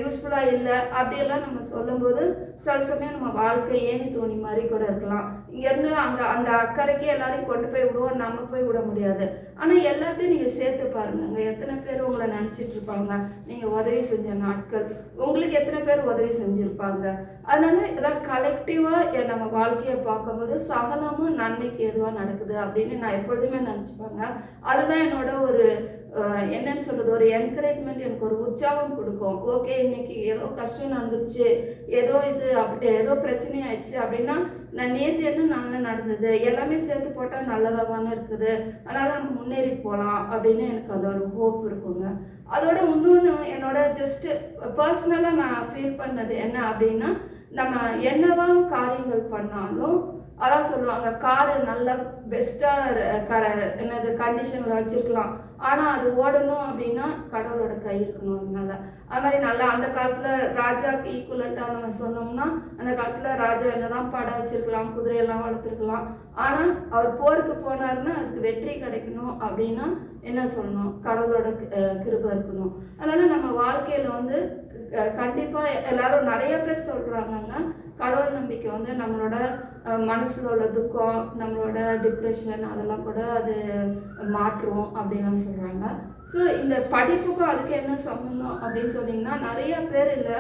[SPEAKER 2] யூஸ்ஃபுல்லாக இல்லை. அப்படியெல்லாம் நம்ம சொல்லும்போது சில சமயம் நம்ம வாழ்க்கை ஏணி தோணி மாதிரி கூட இருக்கலாம். இங்கேருந்து அங்கே அந்த அக்கறைக்கு எல்லாரையும் கொண்டு போய் விடுவோம் நம்ம போய் விட முடியாது. ஆனால் எல்லாத்தையும் நீங்கள் சேர்த்து பாருங்க அங்கே எத்தனை பேர் உங்களை நினச்சிட்டு இருப்பாங்க? நீங்கள் உதவி செஞ்ச நாட்கள். உங்களுக்கு எத்தனை பேர் உதவி செஞ்சுருப்பாங்க? அதனால இதான் கலெக்டிவாக நம்ம வாழ்க்கையை பார்க்கும்போது சகலமும் நன்மைக்கு எதுவாக நடக்குது அப்படின்னு நான் எப்பொழுதுமே நினச்சிப்பாங்க. அதுதான் என்னோட ஒரு என்னன்னு சொல்றது ஒரு என்கரேஜ்மெண்ட் எனக்கு ஒரு உற்சாகம் கொடுக்கும். ஓகே இன்னைக்கு ஏதோ கஷ்டம் நடந்துச்சு ஏதோ இது அப்படி ஏதோ பிரச்சனை ஆயிடுச்சு அப்படின்னா நான் நேற்று என்ன நல்லா நடந்தது எல்லாமே சேர்த்து போட்டால் நல்லதாக தானே இருக்குது. அதனால் நம்ம முன்னேறி போகலாம் அப்படின்னு எனக்கு அது ஒரு ஹோப் இருக்குங்க. அதோட இன்னொன்று என்னோட ஜஸ்ட்டு பர்சனலாக நான் ஃபீல் பண்ணது என்ன அப்படின்னா நம்ம என்னதான் காரியங்கள் பண்ணாலும் அதான் சொல்லுவாங்க காரு நல்லா பெஸ்ட்டாக கர என்னது கண்டிஷனில் வச்சுருக்கலாம். ஆனால் அது ஓடணும் அப்படின்னா கடவுளோட கை இருக்கணும் அதனால. அது மாதிரி நல்லா அந்த காலத்தில் ராஜாக்கு ஈக்குவலண்ட்டாக நம்ம சொன்னோம்னா அந்த காலத்தில் ராஜா என்னதான் படம் வச்சிருக்கலாம் குதிரையெல்லாம் வளர்த்துருக்கலாம். ஆனால் அவர் போருக்கு போனாருன்னா அதுக்கு வெற்றி கிடைக்கணும் அப்படின்னா என்ன சொல்லணும்? கடவுளோட கிருபை இருக்கணும். அதனால நம்ம வாழ்க்கையில் வந்து கண்டிப்பாக எல்லாரும் நிறைய பேர் சொல்கிறாங்கன்னா கடவுள் நம்பிக்கை வந்து நம்மளோட மனசில் உள்ள துக்கம் நம்மளோட டிப்ரெஷன் அதெல்லாம் கூட அது மாற்றும் அப்படின்லாம் சொல்கிறாங்க ஸோ இந்த படிப்புக்கும் அதுக்கு என்ன சம்மந்தம் அப்படின்னு சொன்னீங்கன்னா நிறைய பேர் இல்லை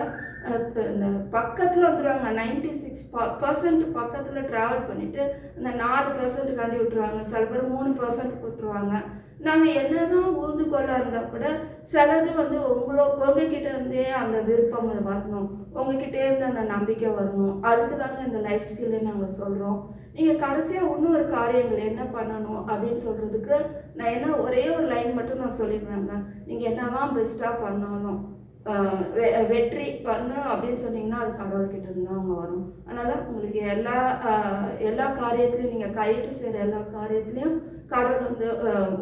[SPEAKER 2] இந்த பக்கத்தில் வந்துடுவாங்க நைன்டி சிக்ஸ் பர்சன்ட் பக்கத்தில் ட்ராவல் பண்ணிவிட்டு இந்த நாலு பர்சன்ட் கண்டி விட்டுருவாங்க. சில பேர் மூணு பர்சன்ட் விட்டுருவாங்க. நாங்கள் என்னதான் ஊந்து இருந்தால் கூட சிலது வந்து உங்களோ உங்ககிட்ட இருந்தே அந்த விருப்பம் வரணும். உங்ககிட்டே இருந்து அந்த நம்பிக்கை வரணும். அதுக்கு தாங்க இந்த லைஃப் ஸ்கில்லை நாங்கள் சொல்கிறோம் நீங்கள் கடைசியாக இன்னொரு காரியங்கள் என்ன பண்ணணும் அப்படின்னு சொல்கிறதுக்கு நான் என்ன ஒரே ஒரு லைன் மட்டும் நான் சொல்லிடுவேங்க. நீங்கள் என்ன தான் பெஸ்ட்டாக பண்ணாலும் வெற்றி பண்ணு அப்படின்னு சொன்னீங்கன்னா அது கடவுள்கிட்ட இருந்து தான் அவங்க வரும். அதனால் உங்களுக்கு எல்லா எல்லா காரியத்துலையும் நீங்கள் கையிட்டு செய்கிற எல்லா காரியத்துலேயும் கடவுள் வந்து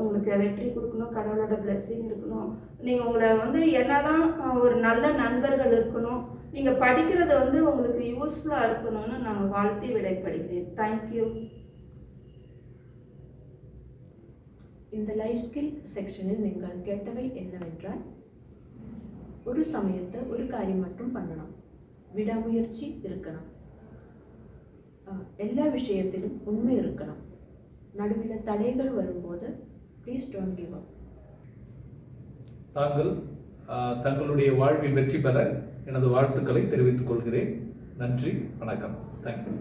[SPEAKER 2] உங்களுக்கு வெற்றி கொடுக்கணும் கடவுளோட பிளெஸ்ஸிங் இருக்கணும். நீங்கள் உங்களை வந்து என்னதான் தான் ஒரு நல்ல நண்பர்கள் இருக்கணும் நீங்கள் படிக்கிறது வந்து உங்களுக்கு யூஸ்ஃபுல்லாக இருக்கணும்னு நாங்கள் வாழ்த்தி விடைப்படுகிறேன் தேங்க்யூ
[SPEAKER 1] இந்த லைஃப் ஸ்கில் செக்ஷனில் நீங்கள் கேட்டவை என்னவென்றால் ஒரு சமயத்தை ஒரு காரியம் மட்டும் பண்ணணும். விடாமுயற்சி இருக்கணும். எல்லா விஷயத்திலும் உண்மை இருக்கணும். நடுவில் தடைகள் வரும்போது ப்ளீஸ் டோன்ட் கிவ் அப்
[SPEAKER 4] தாங்கள் தங்களுடைய வாழ்வில் வெற்றி பெற எனது வாழ்த்துக்களை தெரிவித்துக் கொள்கிறேன். நன்றி வணக்கம். தேங்க்யூ